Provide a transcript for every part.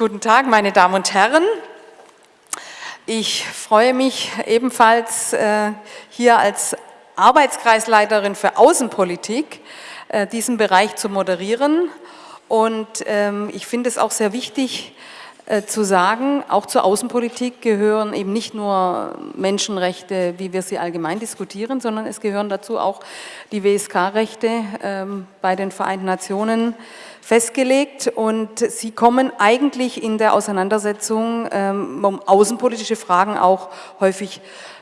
Guten Tag, meine Damen und Herren. Ich freue mich ebenfalls äh, hier als Arbeitskreisleiterin für Außenpolitik äh, diesen Bereich zu moderieren. Und ähm, ich finde es auch sehr wichtig äh, zu sagen, auch zur Außenpolitik gehören eben nicht nur Menschenrechte, wie wir sie allgemein diskutieren, sondern es gehören dazu auch die WSK-Rechte ähm, bei den Vereinten Nationen, festgelegt und sie kommen eigentlich in der Auseinandersetzung ähm, um außenpolitische Fragen auch häufig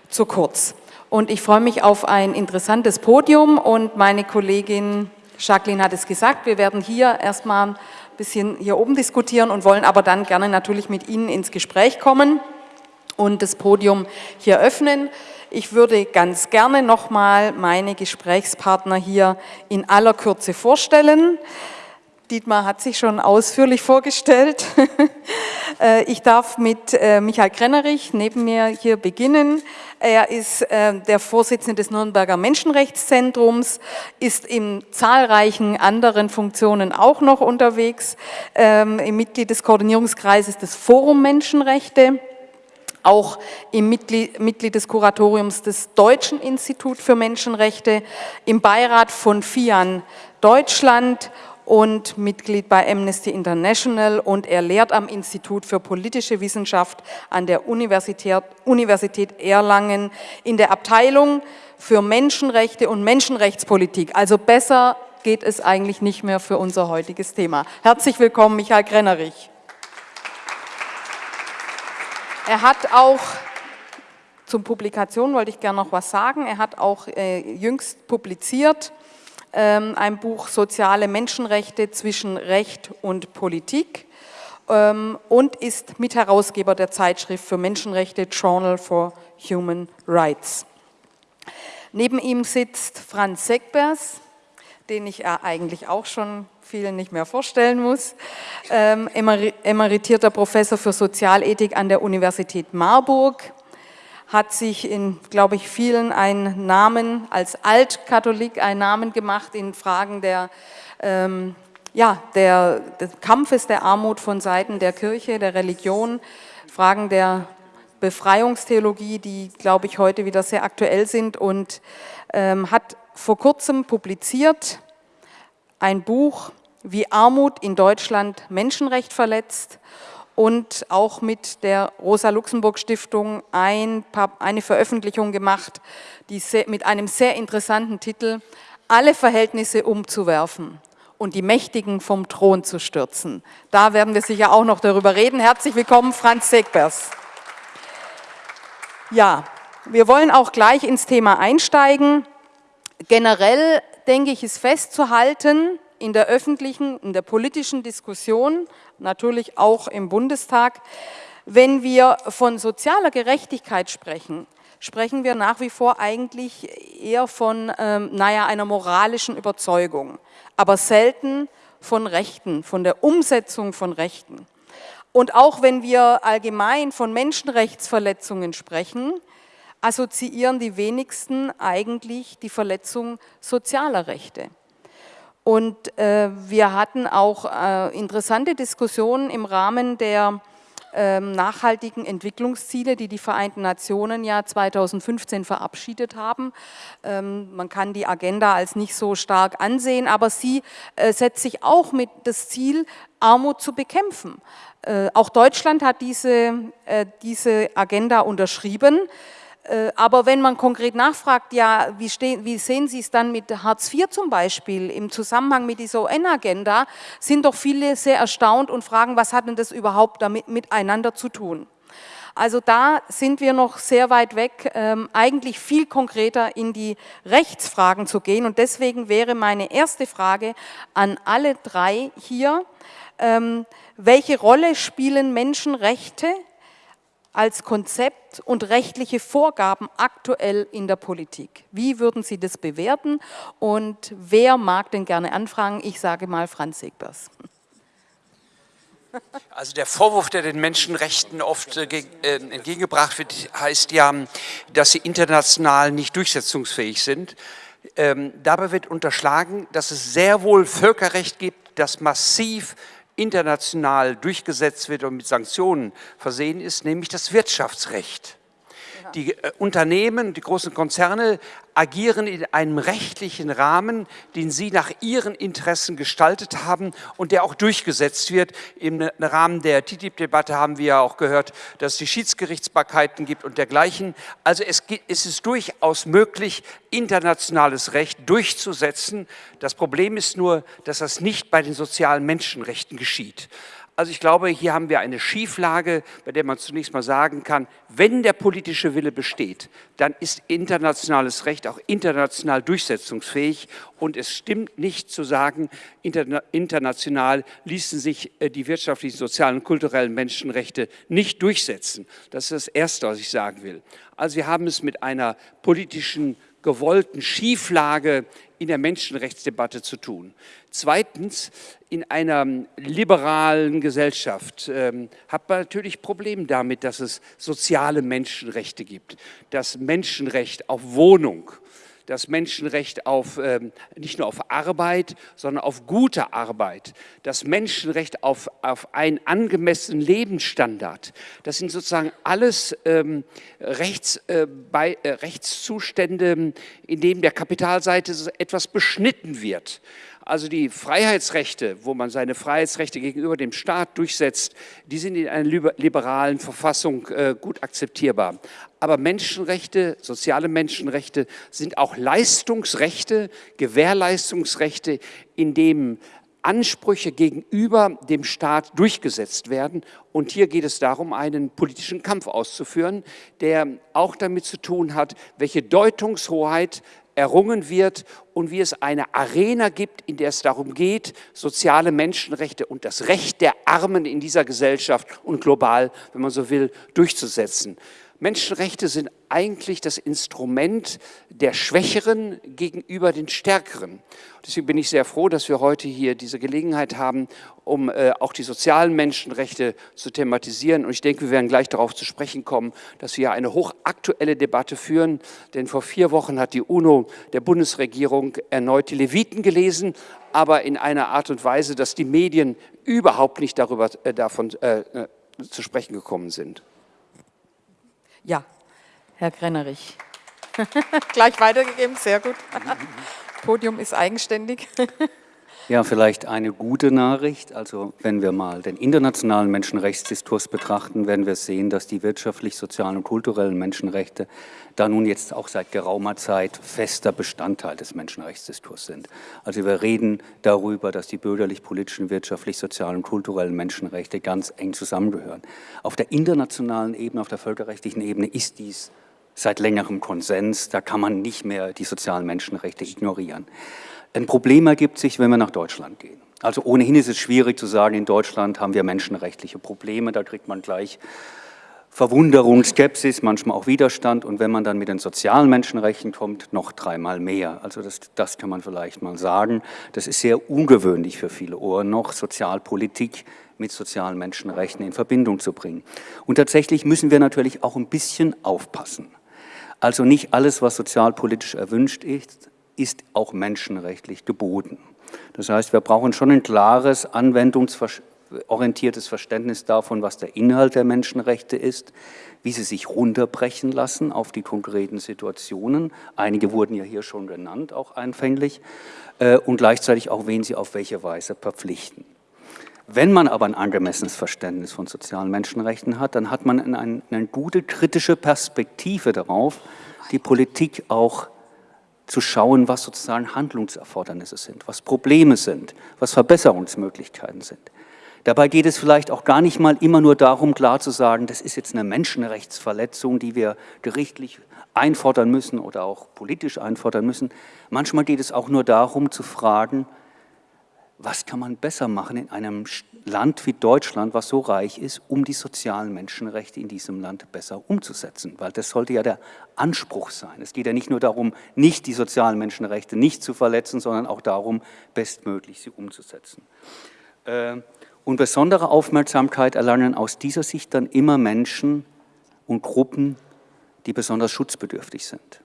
zu kurz. Und ich freue mich auf ein interessantes Podium und meine Kollegin Jacqueline hat es gesagt, wir werden hier erstmal ein bisschen hier oben diskutieren und wollen aber dann gerne natürlich mit Ihnen ins Gespräch kommen und das Podium hier öffnen. Ich würde ganz gerne nochmal meine Gesprächspartner hier in aller Kürze vorstellen. Dietmar hat sich schon ausführlich vorgestellt. Äh, ich darf mit äh, Michael Krennerich neben mir hier beginnen. Er ist äh, der Vorsitzende des Nürnberger Menschenrechtszentrums, ist in zahlreichen anderen Funktionen auch noch unterwegs, ähm, Mitglied des Koordinierungskreises des Forum Menschenrechte auch im Mitglied, Mitglied, des Kuratoriums des Deutschen Institut für Menschenrechte, im Beirat von FIAN Deutschland und Mitglied bei Amnesty International und er lehrt am Institut für politische Wissenschaft an der Universität, Universität Erlangen in der Abteilung für Menschenrechte und Menschenrechtspolitik. Also besser geht es eigentlich nicht mehr für unser heutiges Thema. Herzlich willkommen, Michael Grennerich. Er hat auch zum Publikation wollte ich gerne noch was sagen. Er hat auch äh, jüngst publiziert ein Buch Soziale Menschenrechte zwischen Recht und Politik ähm, und ist Mitherausgeber der Zeitschrift für Menschenrechte Journal for Human Rights. Neben ihm sitzt Franz Segbers, den ich eigentlich auch schon vielen nicht mehr vorstellen muss, ähm, emeritierter Professor für Sozialethik an der Universität Marburg, hat sich in, glaube ich, vielen einen Namen, als Altkatholik einen Namen gemacht in Fragen der, ähm, ja, der, des Kampfes der Armut von Seiten der Kirche, der Religion, Fragen der Befreiungstheologie, die, glaube ich, heute wieder sehr aktuell sind und ähm, hat vor kurzem publiziert ein Buch, wie Armut in Deutschland Menschenrecht verletzt und auch mit der Rosa-Luxemburg-Stiftung ein eine Veröffentlichung gemacht, die mit einem sehr interessanten Titel Alle Verhältnisse umzuwerfen und die Mächtigen vom Thron zu stürzen. Da werden wir sicher auch noch darüber reden. Herzlich willkommen, Franz Segbers. Ja, wir wollen auch gleich ins Thema einsteigen. Generell, denke ich, ist festzuhalten, in der öffentlichen, in der politischen Diskussion, natürlich auch im Bundestag. Wenn wir von sozialer Gerechtigkeit sprechen, sprechen wir nach wie vor eigentlich eher von ähm, naja, einer moralischen Überzeugung, aber selten von Rechten, von der Umsetzung von Rechten. Und auch wenn wir allgemein von Menschenrechtsverletzungen sprechen, assoziieren die wenigsten eigentlich die Verletzung sozialer Rechte. Und äh, wir hatten auch äh, interessante Diskussionen im Rahmen der ähm, nachhaltigen Entwicklungsziele, die die Vereinten Nationen ja 2015 verabschiedet haben. Ähm, man kann die Agenda als nicht so stark ansehen, aber sie äh, setzt sich auch mit das Ziel, Armut zu bekämpfen. Äh, auch Deutschland hat diese, äh, diese Agenda unterschrieben. Äh, aber wenn man konkret nachfragt, ja, wie, stehen, wie sehen Sie es dann mit Hartz IV zum Beispiel im Zusammenhang mit dieser UN-Agenda, sind doch viele sehr erstaunt und fragen, was hat denn das überhaupt damit miteinander zu tun? Also da sind wir noch sehr weit weg, ähm, eigentlich viel konkreter in die Rechtsfragen zu gehen. Und deswegen wäre meine erste Frage an alle drei hier, ähm, welche Rolle spielen Menschenrechte als Konzept und rechtliche Vorgaben aktuell in der Politik. Wie würden Sie das bewerten und wer mag denn gerne anfragen? Ich sage mal Franz Segbers. Also der Vorwurf, der den Menschenrechten oft äh, äh, entgegengebracht wird, heißt ja, dass sie international nicht durchsetzungsfähig sind. Ähm, dabei wird unterschlagen, dass es sehr wohl Völkerrecht gibt, das massiv international durchgesetzt wird und mit Sanktionen versehen ist, nämlich das Wirtschaftsrecht. Die äh, Unternehmen, die großen Konzerne agieren in einem rechtlichen Rahmen, den sie nach ihren Interessen gestaltet haben und der auch durchgesetzt wird. Im Rahmen der TTIP-Debatte haben wir ja auch gehört, dass es die Schiedsgerichtsbarkeiten gibt und dergleichen. Also es ist durchaus möglich, internationales Recht durchzusetzen. Das Problem ist nur, dass das nicht bei den sozialen Menschenrechten geschieht. Also ich glaube, hier haben wir eine Schieflage, bei der man zunächst mal sagen kann, wenn der politische Wille besteht, dann ist internationales Recht auch international durchsetzungsfähig und es stimmt nicht zu sagen, international ließen sich äh, die wirtschaftlichen, sozialen und kulturellen Menschenrechte nicht durchsetzen. Das ist das Erste, was ich sagen will. Also wir haben es mit einer politischen gewollten Schieflage in der Menschenrechtsdebatte zu tun. Zweitens, in einer liberalen Gesellschaft ähm, hat man natürlich Probleme damit, dass es soziale Menschenrechte gibt. Das Menschenrecht auf Wohnung, das Menschenrecht auf, ähm, nicht nur auf Arbeit, sondern auf gute Arbeit, das Menschenrecht auf, auf einen angemessenen Lebensstandard. Das sind sozusagen alles ähm, Rechts, äh, bei, äh, Rechtszustände, in denen der Kapitalseite etwas beschnitten wird. Also die Freiheitsrechte, wo man seine Freiheitsrechte gegenüber dem Staat durchsetzt, die sind in einer liberalen Verfassung äh, gut akzeptierbar. Aber Menschenrechte, soziale Menschenrechte sind auch Leistungsrechte, Gewährleistungsrechte, in denen Ansprüche gegenüber dem Staat durchgesetzt werden. Und hier geht es darum, einen politischen Kampf auszuführen, der auch damit zu tun hat, welche Deutungshoheit errungen wird und wie es eine Arena gibt, in der es darum geht, soziale Menschenrechte und das Recht der Armen in dieser Gesellschaft und global, wenn man so will, durchzusetzen. Menschenrechte sind eigentlich das Instrument der Schwächeren gegenüber den Stärkeren. Deswegen bin ich sehr froh, dass wir heute hier diese Gelegenheit haben, um äh, auch die sozialen Menschenrechte zu thematisieren. Und ich denke, wir werden gleich darauf zu sprechen kommen, dass wir eine hochaktuelle Debatte führen. Denn vor vier Wochen hat die UNO der Bundesregierung erneut die Leviten gelesen, aber in einer Art und Weise, dass die Medien überhaupt nicht darüber, äh, davon äh, äh zu sprechen gekommen sind. Ja, Herr Grennerich. Gleich weitergegeben, sehr gut. Podium ist eigenständig. Ja, vielleicht eine gute Nachricht. Also wenn wir mal den internationalen Menschenrechtsdiskurs betrachten, werden wir sehen, dass die wirtschaftlich, sozialen und kulturellen Menschenrechte da nun jetzt auch seit geraumer Zeit fester Bestandteil des Menschenrechtsdiskurs sind. Also wir reden darüber, dass die bürgerlich-politischen, wirtschaftlich, sozialen und kulturellen Menschenrechte ganz eng zusammengehören. Auf der internationalen Ebene, auf der völkerrechtlichen Ebene ist dies seit längerem Konsens. Da kann man nicht mehr die sozialen Menschenrechte ignorieren. Ein Problem ergibt sich, wenn wir nach Deutschland gehen. Also ohnehin ist es schwierig zu sagen, in Deutschland haben wir menschenrechtliche Probleme, da kriegt man gleich Verwunderung, Skepsis, manchmal auch Widerstand und wenn man dann mit den sozialen Menschenrechten kommt, noch dreimal mehr. Also das, das kann man vielleicht mal sagen. Das ist sehr ungewöhnlich für viele Ohren noch, Sozialpolitik mit sozialen Menschenrechten in Verbindung zu bringen. Und tatsächlich müssen wir natürlich auch ein bisschen aufpassen. Also nicht alles, was sozialpolitisch erwünscht ist, ist auch menschenrechtlich geboten. Das heißt, wir brauchen schon ein klares, anwendungsorientiertes Verständnis davon, was der Inhalt der Menschenrechte ist, wie sie sich runterbrechen lassen auf die konkreten Situationen. Einige wurden ja hier schon genannt, auch einfänglich, äh, und gleichzeitig auch, wen sie auf welche Weise verpflichten. Wenn man aber ein angemessenes Verständnis von sozialen Menschenrechten hat, dann hat man eine, eine gute kritische Perspektive darauf, die Politik auch zu schauen, was sozusagen Handlungserfordernisse sind, was Probleme sind, was Verbesserungsmöglichkeiten sind. Dabei geht es vielleicht auch gar nicht mal immer nur darum, klar zu sagen, das ist jetzt eine Menschenrechtsverletzung, die wir gerichtlich einfordern müssen oder auch politisch einfordern müssen. Manchmal geht es auch nur darum zu fragen, was kann man besser machen in einem Land wie Deutschland, was so reich ist, um die sozialen Menschenrechte in diesem Land besser umzusetzen. Weil das sollte ja der Anspruch sein. Es geht ja nicht nur darum, nicht die sozialen Menschenrechte nicht zu verletzen, sondern auch darum, bestmöglich sie umzusetzen. Äh, und besondere Aufmerksamkeit erlangen aus dieser Sicht dann immer Menschen und Gruppen, die besonders schutzbedürftig sind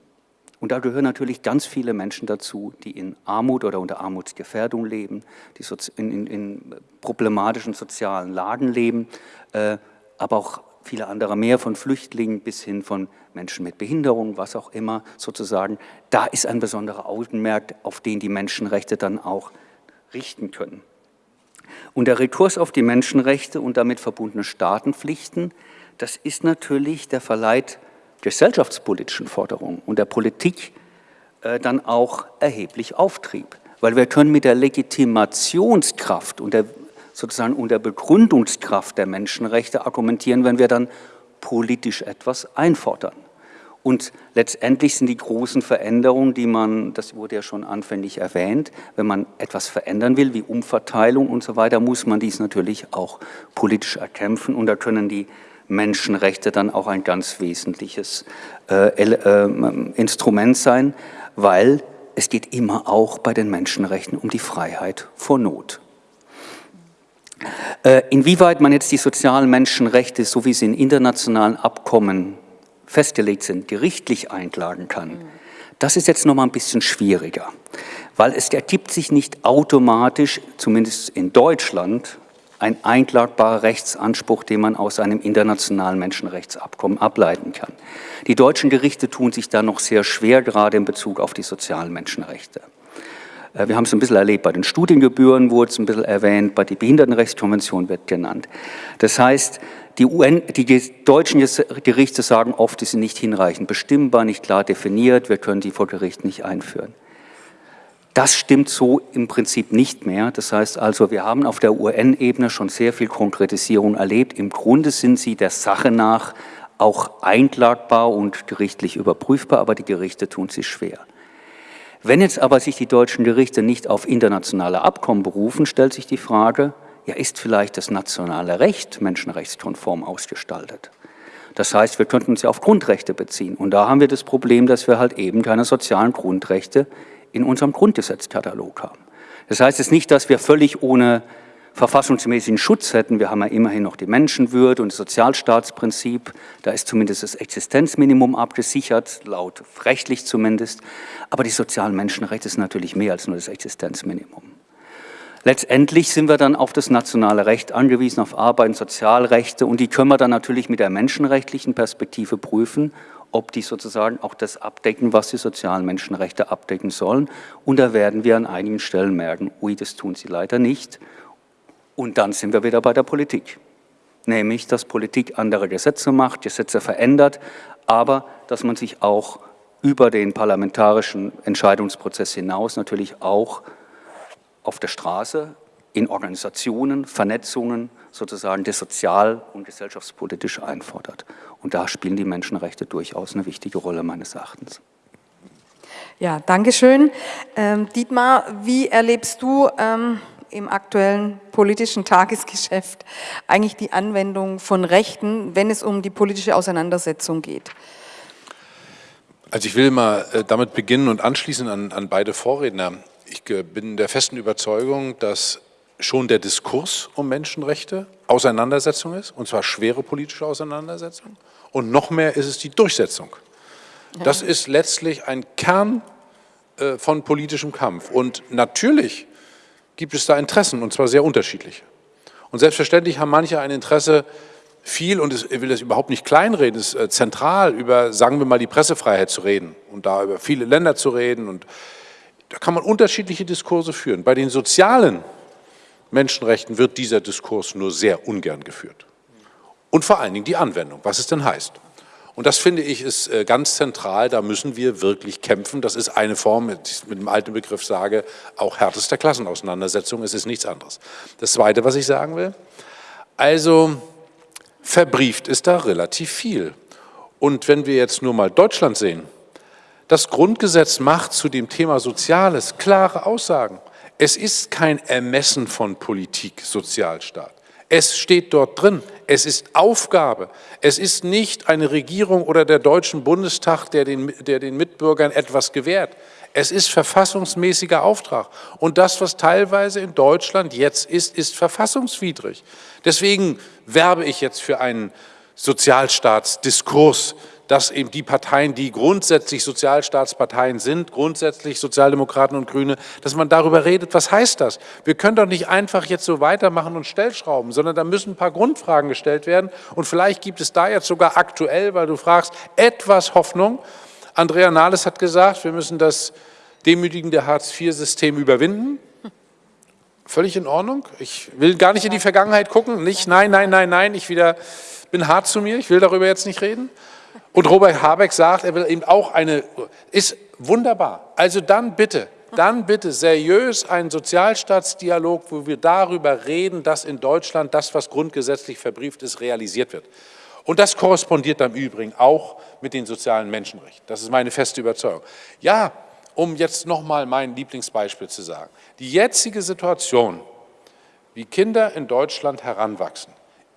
Und da gehören natürlich ganz viele Menschen dazu, die in Armut oder unter Armutsgefährdung leben, die in, in, in problematischen sozialen Lagen leben, äh, aber auch viele andere mehr, von Flüchtlingen bis hin von Menschen mit Behinderung, was auch immer sozusagen. Da ist ein besonderer Augenmerk, auf den die Menschenrechte dann auch richten können. Und der Rekurs auf die Menschenrechte und damit verbundene Staatenpflichten, das ist natürlich der Verleih gesellschaftspolitischen Forderungen und der Politik äh, dann auch erheblich Auftrieb. Weil wir können mit der Legitimationskraft und der sozusagen unter Begründungskraft der Menschenrechte argumentieren, wenn wir dann politisch etwas einfordern. Und letztendlich sind die großen Veränderungen, die man, das wurde ja schon anfänglich erwähnt, wenn man etwas verändern will, wie Umverteilung und so weiter, muss man dies natürlich auch politisch erkämpfen. Und da können die Menschenrechte dann auch ein ganz wesentliches äh, äh, Instrument sein, weil es geht immer auch bei den Menschenrechten um die Freiheit vor Not. Äh, inwieweit man jetzt die sozialen Menschenrechte, so wie sie in internationalen Abkommen festgelegt sind, gerichtlich einklagen kann, das ist jetzt noch mal ein bisschen schwieriger, weil es ergibt sich nicht automatisch, zumindest in Deutschland, ein einklagbarer Rechtsanspruch, den man aus einem internationalen Menschenrechtsabkommen ableiten kann. Die deutschen Gerichte tun sich da noch sehr schwer, gerade in Bezug auf die sozialen Menschenrechte. Äh, wir haben es ein bisschen erlebt, bei den Studiengebühren wurde es ein bisschen erwähnt, bei der Behindertenrechtskonvention wird genannt. Das heißt, die, UN, die deutschen Gerichte sagen oft, die sind nicht hinreichend bestimmbar, nicht klar definiert, wir können die vor Gericht nicht einführen. Das stimmt so im Prinzip nicht mehr. Das heißt also, wir haben auf der UN-Ebene schon sehr viel Konkretisierung erlebt. Im Grunde sind sie der Sache nach auch einklagbar und gerichtlich überprüfbar, aber die Gerichte tun sich schwer. Wenn jetzt aber sich die deutschen Gerichte nicht auf internationale Abkommen berufen, stellt sich die Frage, ja, ist vielleicht das nationale Recht menschenrechtskonform ausgestaltet? Das heißt, wir könnten uns ja auf Grundrechte beziehen. Und da haben wir das Problem, dass wir halt eben keine sozialen Grundrechte in unserem Grundgesetzkatalog haben. Das heißt jetzt nicht, dass wir völlig ohne verfassungsmäßigen Schutz hätten. Wir haben ja immerhin noch die Menschenwürde und das Sozialstaatsprinzip. Da ist zumindest das Existenzminimum abgesichert, laut rechtlich zumindest. Aber die sozialen Menschenrechte sind natürlich mehr als nur das Existenzminimum. Letztendlich sind wir dann auf das nationale Recht angewiesen, auf Arbeit und Sozialrechte und die können wir dann natürlich mit der menschenrechtlichen Perspektive prüfen, ob die sozusagen auch das abdecken, was die sozialen Menschenrechte abdecken sollen. Und da werden wir an einigen Stellen merken, ui, das tun sie leider nicht. Und dann sind wir wieder bei der Politik. Nämlich, dass Politik andere Gesetze macht, Gesetze verändert, aber dass man sich auch über den parlamentarischen Entscheidungsprozess hinaus natürlich auch auf der Straße, in Organisationen, Vernetzungen sozusagen das sozial- und gesellschaftspolitisch einfordert. Und da spielen die Menschenrechte durchaus eine wichtige Rolle meines Erachtens. Ja, danke schön. Ähm, Dietmar, wie erlebst du ähm, im aktuellen politischen Tagesgeschäft eigentlich die Anwendung von Rechten, wenn es um die politische Auseinandersetzung geht? Also ich will mal äh, damit beginnen und anschließen an, an beide Vorredner. Ich äh, bin der festen Überzeugung, dass schon der Diskurs um Menschenrechte Auseinandersetzung ist, und zwar schwere politische Auseinandersetzung. Und noch mehr ist es die Durchsetzung. Das ist letztlich ein Kern äh, von politischem Kampf. Und natürlich gibt es da Interessen, und zwar sehr unterschiedliche. Und selbstverständlich haben manche ein Interesse, viel, und ich will das überhaupt nicht kleinreden, ist äh, zentral, über, sagen wir mal, die Pressefreiheit zu reden und da über viele Länder zu reden. Und da kann man unterschiedliche Diskurse führen. Bei den sozialen Menschenrechten wird dieser Diskurs nur sehr ungern geführt. Und vor allen Dingen die Anwendung, was es denn heißt. Und das finde ich ist äh, ganz zentral, da müssen wir wirklich kämpfen. Das ist eine Form, mit, mit dem alten Begriff sage, auch härtester Klassenauseinandersetzung, es ist nichts anderes. Das Zweite, was ich sagen will, also verbrieft ist da relativ viel. Und wenn wir jetzt nur mal Deutschland sehen, das Grundgesetz macht zu dem Thema Soziales klare Aussagen. Es ist kein Ermessen von Politik, Sozialstaat. Es steht dort drin, es ist Aufgabe. Es ist nicht eine Regierung oder der Deutschen Bundestag, der den, der den Mitbürgern etwas gewährt. Es ist verfassungsmäßiger Auftrag. Und das, was teilweise in Deutschland jetzt ist, ist verfassungswidrig. Deswegen werbe ich jetzt für einen Sozialstaatsdiskurs, dass eben die Parteien, die grundsätzlich Sozialstaatsparteien sind, grundsätzlich Sozialdemokraten und Grüne, dass man darüber redet, was heißt das? Wir können doch nicht einfach jetzt so weitermachen und Stellschrauben, sondern da müssen ein paar Grundfragen gestellt werden und vielleicht gibt es da jetzt sogar aktuell, weil du fragst, etwas Hoffnung. Andrea Nahles hat gesagt, wir müssen das demütigende Hartz-IV-System überwinden. Völlig in Ordnung. Ich will gar nicht in die Vergangenheit gucken. Nicht, nein, nein, nein, nein, ich wieder, bin hart zu mir, ich will darüber jetzt nicht reden. Und Robert Habeck sagt, er will eben auch eine, ist wunderbar. Also dann bitte, dann bitte seriös einen Sozialstaatsdialog, wo wir darüber reden, dass in Deutschland das, was grundgesetzlich verbrieft ist, realisiert wird. Und das korrespondiert im Übrigen auch mit den sozialen Menschenrechten. Das ist meine feste Überzeugung. Ja, um jetzt nochmal mein Lieblingsbeispiel zu sagen. Die jetzige Situation, wie Kinder in Deutschland heranwachsen,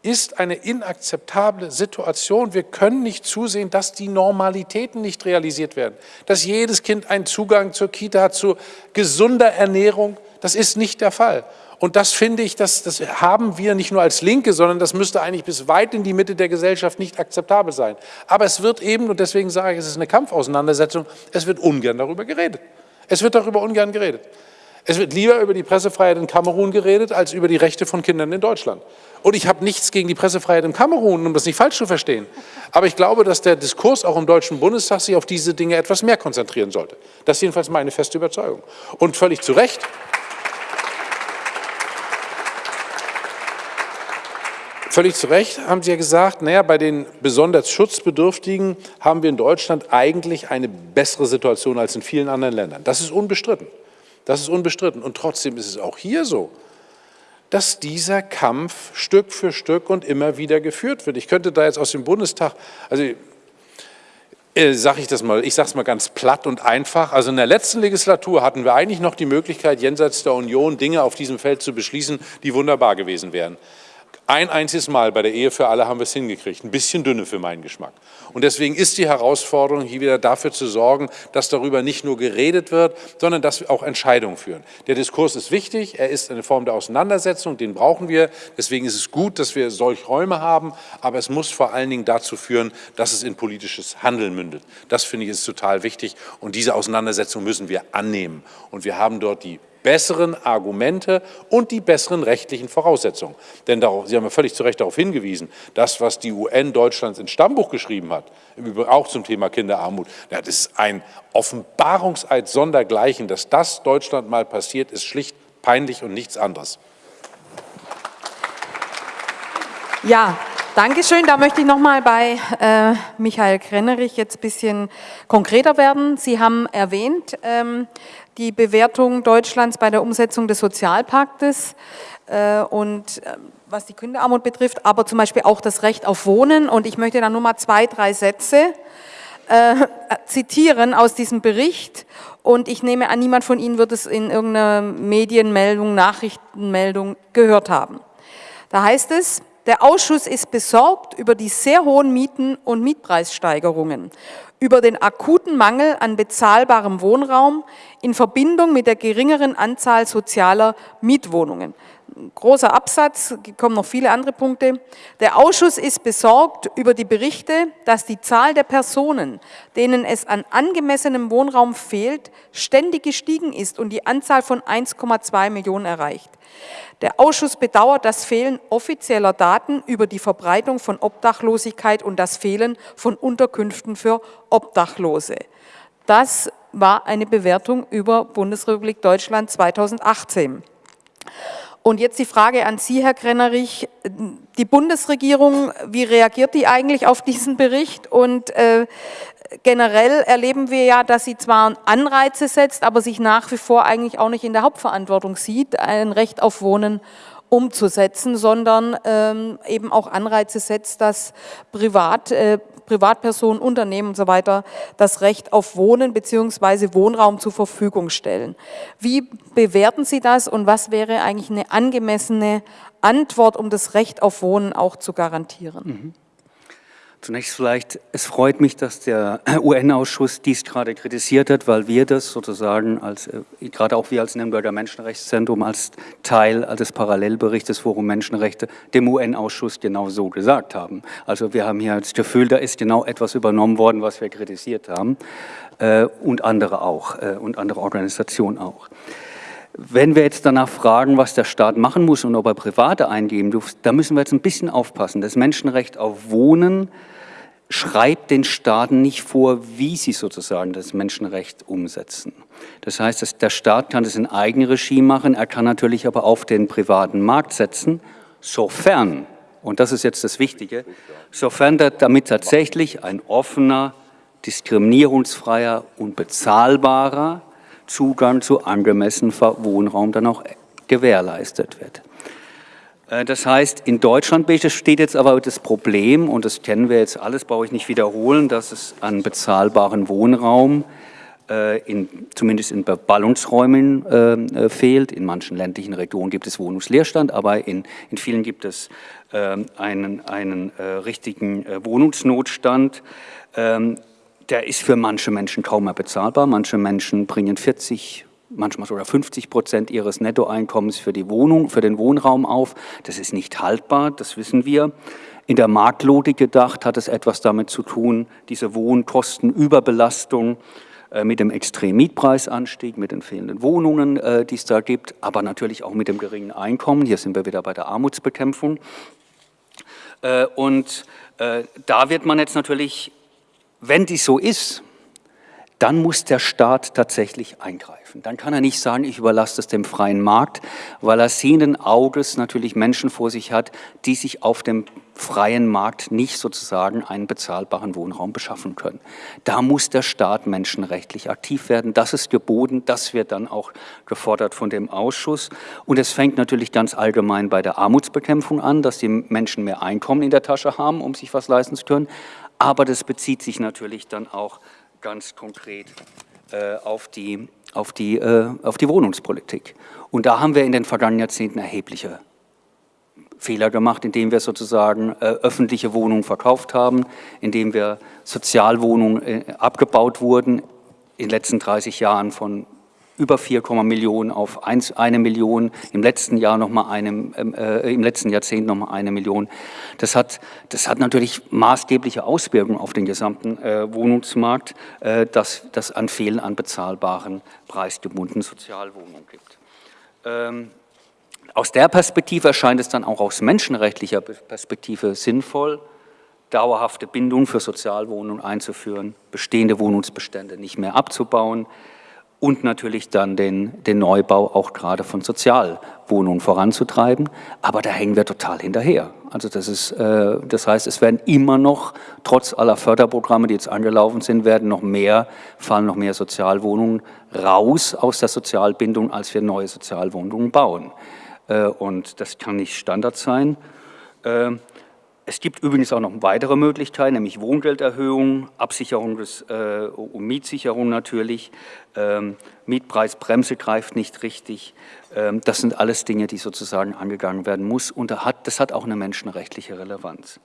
ist eine inakzeptable Situation. Wir können nicht zusehen, dass die Normalitäten nicht realisiert werden, dass jedes Kind einen Zugang zur Kita hat, zu gesunder Ernährung. Das ist nicht der Fall. Und das finde ich, das, das haben wir nicht nur als Linke, sondern das müsste eigentlich bis weit in die Mitte der Gesellschaft nicht akzeptabel sein. Aber es wird eben, und deswegen sage ich, es ist eine Kampfauseinandersetzung, es wird ungern darüber geredet. Es wird darüber ungern geredet. Es wird lieber über die Pressefreiheit in Kamerun geredet, als über die Rechte von Kindern in Deutschland. Und ich habe nichts gegen die Pressefreiheit in Kamerun, um das nicht falsch zu verstehen. Aber ich glaube, dass der Diskurs auch im Deutschen Bundestag sich auf diese Dinge etwas mehr konzentrieren sollte. Das ist jedenfalls meine feste Überzeugung. Und völlig zu Recht Völlig zu Recht haben Sie ja gesagt, naja, bei den besonders Schutzbedürftigen haben wir in Deutschland eigentlich eine bessere Situation als in vielen anderen Ländern. Das ist unbestritten. Das ist unbestritten. Und trotzdem ist es auch hier so, dass dieser Kampf Stück für Stück und immer wieder geführt wird. Ich könnte da jetzt aus dem Bundestag, also äh, sage ich das mal, ich sage es mal ganz platt und einfach. Also in der letzten Legislatur hatten wir eigentlich noch die Möglichkeit, jenseits der Union Dinge auf diesem Feld zu beschließen, die wunderbar gewesen wären. Ein einziges Mal bei der Ehe für alle haben wir es hingekriegt, ein bisschen dünne für meinen Geschmack. Und deswegen ist die Herausforderung, hier wieder dafür zu sorgen, dass darüber nicht nur geredet wird, sondern dass auch Entscheidungen führen. Der Diskurs ist wichtig, er ist eine Form der Auseinandersetzung, den brauchen wir. Deswegen ist es gut, dass wir solche Räume haben, aber es muss vor allen Dingen dazu führen, dass es in politisches Handeln mündet. Das finde ich ist total wichtig und diese Auseinandersetzung müssen wir annehmen. Und wir haben dort die besseren Argumente und die besseren rechtlichen Voraussetzungen. Denn darauf, Sie haben ja völlig zu Recht darauf hingewiesen, das, was die UN Deutschlands ins Stammbuch geschrieben hat, im Übrigen auch zum Thema Kinderarmut, das ist ein Offenbarungseid sondergleichen. Dass das Deutschland mal passiert, ist schlicht peinlich und nichts anderes. Ja, Dankeschön. Da möchte ich nochmal bei äh, Michael Krennerich jetzt ein bisschen konkreter werden. Sie haben erwähnt, ähm, die Bewertung Deutschlands bei der Umsetzung des Sozialpaktes äh, und äh, was die Kinderarmut betrifft, aber zum Beispiel auch das Recht auf Wohnen. Und ich möchte da nur mal zwei, drei Sätze äh, zitieren aus diesem Bericht. Und ich nehme an, niemand von Ihnen wird es in irgendeiner Medienmeldung, Nachrichtenmeldung gehört haben. Da heißt es, der Ausschuss ist besorgt über die sehr hohen Mieten und Mietpreissteigerungen über den akuten Mangel an bezahlbarem Wohnraum in Verbindung mit der geringeren Anzahl sozialer Mietwohnungen. Großer Absatz, kommen noch viele andere Punkte. Der Ausschuss ist besorgt über die Berichte, dass die Zahl der Personen, denen es an angemessenem Wohnraum fehlt, ständig gestiegen ist und die Anzahl von 1,2 Millionen erreicht. Der Ausschuss bedauert das Fehlen offizieller Daten über die Verbreitung von Obdachlosigkeit und das Fehlen von Unterkünften für Obdachlose. Das war eine Bewertung über Bundesrepublik Deutschland 2018. Und jetzt die Frage an Sie, Herr Krennerich. Die Bundesregierung, wie reagiert die eigentlich auf diesen Bericht? Und äh, generell erleben wir ja, dass sie zwar Anreize setzt, aber sich nach wie vor eigentlich auch nicht in der Hauptverantwortung sieht, ein Recht auf Wohnen umzusetzen, sondern ähm, eben auch Anreize setzt, dass Privat, äh, Privatpersonen, Unternehmen und so weiter das Recht auf Wohnen bzw. Wohnraum zur Verfügung stellen. Wie bewerten Sie das und was wäre eigentlich eine angemessene Antwort, um das Recht auf Wohnen auch zu garantieren? Mhm. Zunächst vielleicht, es freut mich, dass der UN-Ausschuss dies gerade kritisiert hat, weil wir das sozusagen, als, äh, gerade auch wir als Nürnberger Menschenrechtszentrum, als Teil des Parallelberichts des Forum Menschenrechte dem UN-Ausschuss genau so gesagt haben. Also wir haben hier das Gefühl, da ist genau etwas übernommen worden, was wir kritisiert haben äh, und andere auch äh, und andere Organisationen auch. Wenn wir jetzt danach fragen, was der Staat machen muss und ob er Private eingeben darf, da müssen wir jetzt ein bisschen aufpassen. Das Menschenrecht auf Wohnen schreibt den Staaten nicht vor, wie sie sozusagen das Menschenrecht umsetzen. Das heißt, der Staat kann das in Eigenregie machen, er kann natürlich aber auf den privaten Markt setzen, sofern, und das ist jetzt das Wichtige, sofern damit tatsächlich ein offener, diskriminierungsfreier und bezahlbarer Zugang zu angemessenem Wohnraum dann auch gewährleistet wird. Äh, das heißt, in Deutschland besteht jetzt aber das Problem, und das kennen wir jetzt alles, brauche ich nicht wiederholen, dass es an bezahlbaren Wohnraum, äh, in, zumindest in Ballungsräumen äh, fehlt. In manchen ländlichen Regionen gibt es Wohnungsleerstand, aber in, in vielen gibt es äh, einen, einen äh, richtigen äh, Wohnungsnotstand. Ähm, der ist für manche Menschen kaum mehr bezahlbar. Manche Menschen bringen 40, manchmal sogar 50 Prozent ihres Nettoeinkommens für die Wohnung, für den Wohnraum auf. Das ist nicht haltbar, das wissen wir. In der Marktlogik gedacht hat es etwas damit zu tun, diese Wohnkostenüberbelastung äh, mit dem extremen Mietpreisanstieg, mit den fehlenden Wohnungen, äh, die es da gibt, aber natürlich auch mit dem geringen Einkommen. Hier sind wir wieder bei der Armutsbekämpfung. Äh, und da wird man jetzt natürlich, wenn dies so ist, dann muss der Staat tatsächlich eingreifen. Dann kann er nicht sagen, ich überlasse es dem freien Markt, weil er sehenden Auges natürlich Menschen vor sich hat, die sich auf dem freien Markt nicht sozusagen einen bezahlbaren Wohnraum beschaffen können. Da muss der Staat menschenrechtlich aktiv werden. Das ist geboten, das wird dann auch gefordert von dem Ausschuss. Und es fängt natürlich ganz allgemein bei der Armutsbekämpfung an, dass die Menschen mehr Einkommen in der Tasche haben, um sich was leisten zu können. Aber das bezieht sich natürlich dann auch ganz konkret äh, auf, die, auf, die, äh, auf die Wohnungspolitik. Und da haben wir in den vergangenen Jahrzehnten erhebliche Fehler gemacht, indem wir sozusagen äh, öffentliche Wohnungen verkauft haben, indem wir Sozialwohnungen äh, abgebaut wurden in den letzten 30 Jahren von über 4, Millionen auf 1, eine Million, im letzten Jahr noch mal eine, ähm, äh, im letzten Jahrzehnt noch mal eine Million. Das hat, das hat natürlich maßgebliche Auswirkungen auf den gesamten äh, Wohnungsmarkt, äh, dass das an Fehlen an bezahlbaren, preisgebundenen Sozialwohnungen gibt. Ähm, aus der Perspektive erscheint es dann auch aus menschenrechtlicher Perspektive sinnvoll, dauerhafte Bindungen für Sozialwohnungen einzuführen, bestehende Wohnungsbestände nicht mehr abzubauen, und natürlich dann den, den Neubau auch gerade von Sozialwohnungen voranzutreiben. Aber da hängen wir total hinterher. Also das, ist, äh, das heißt, es werden immer noch, trotz aller Förderprogramme, die jetzt angelaufen sind, werden noch mehr, fallen noch mehr Sozialwohnungen raus aus der Sozialbindung, als wir neue Sozialwohnungen bauen. Äh, und das kann nicht Standard sein. Äh, es gibt übrigens auch noch weitere Möglichkeiten, nämlich Wohngelderhöhung, Absicherung des, äh, und Mietsicherung natürlich, ähm, Mietpreisbremse greift nicht richtig. Ähm, das sind alles Dinge, die sozusagen angegangen werden muss und das hat, das hat auch eine menschenrechtliche Relevanz.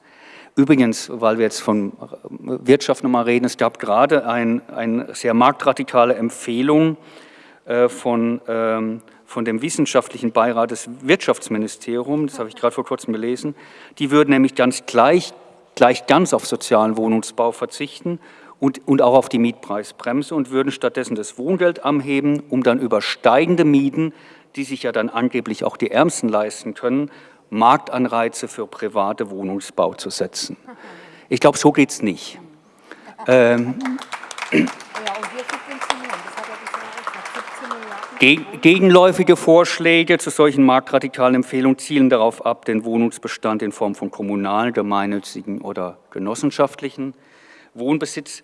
Übrigens, weil wir jetzt von Wirtschaft nochmal reden, es gab gerade eine ein sehr marktradikale Empfehlung äh, von ähm, von dem wissenschaftlichen Beirat des Wirtschaftsministeriums, das habe ich gerade vor kurzem gelesen, die würden nämlich ganz gleich, gleich ganz auf sozialen Wohnungsbau verzichten und, und auch auf die Mietpreisbremse und würden stattdessen das Wohngeld anheben, um dann über steigende Mieten, die sich ja dann angeblich auch die Ärmsten leisten können, Marktanreize für private Wohnungsbau zu setzen. Ich glaube, so geht es nicht. Ähm, Gegenläufige Vorschläge zu solchen marktradikalen Empfehlungen zielen darauf ab, den Wohnungsbestand in Form von kommunalen, gemeinnützigen oder genossenschaftlichen Wohnbesitz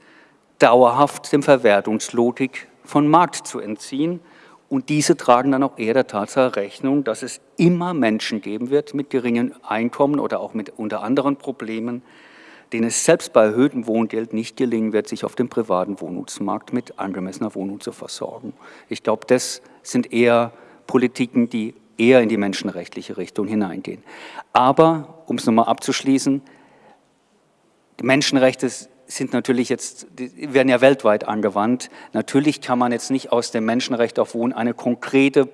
dauerhaft dem Verwertungslogik von Markt zu entziehen. Und diese tragen dann auch eher der Tatsache Rechnung, dass es immer Menschen geben wird mit geringen Einkommen oder auch mit unter anderen Problemen, denen es selbst bei erhöhtem Wohngeld nicht gelingen wird, sich auf dem privaten Wohnungsmarkt mit angemessener Wohnung zu versorgen. Ich glaube, das sind eher Politiken, die eher in die menschenrechtliche Richtung hineingehen. Aber, um es nochmal abzuschließen, die Menschenrechte sind natürlich jetzt, die werden ja weltweit angewandt. Natürlich kann man jetzt nicht aus dem Menschenrecht auf Wohnen eine konkrete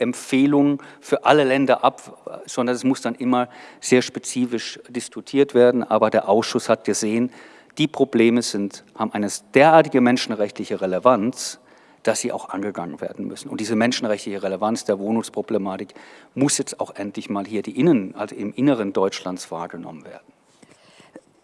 Politikempfehlung für alle Länder ab, sondern es muss dann immer sehr spezifisch diskutiert werden. Aber der Ausschuss hat gesehen, die Probleme sind, haben eine derartige menschenrechtliche Relevanz, dass sie auch angegangen werden müssen. Und diese menschenrechtliche Relevanz der Wohnungsproblematik muss jetzt auch endlich mal hier die Innen, also im Inneren Deutschlands wahrgenommen werden.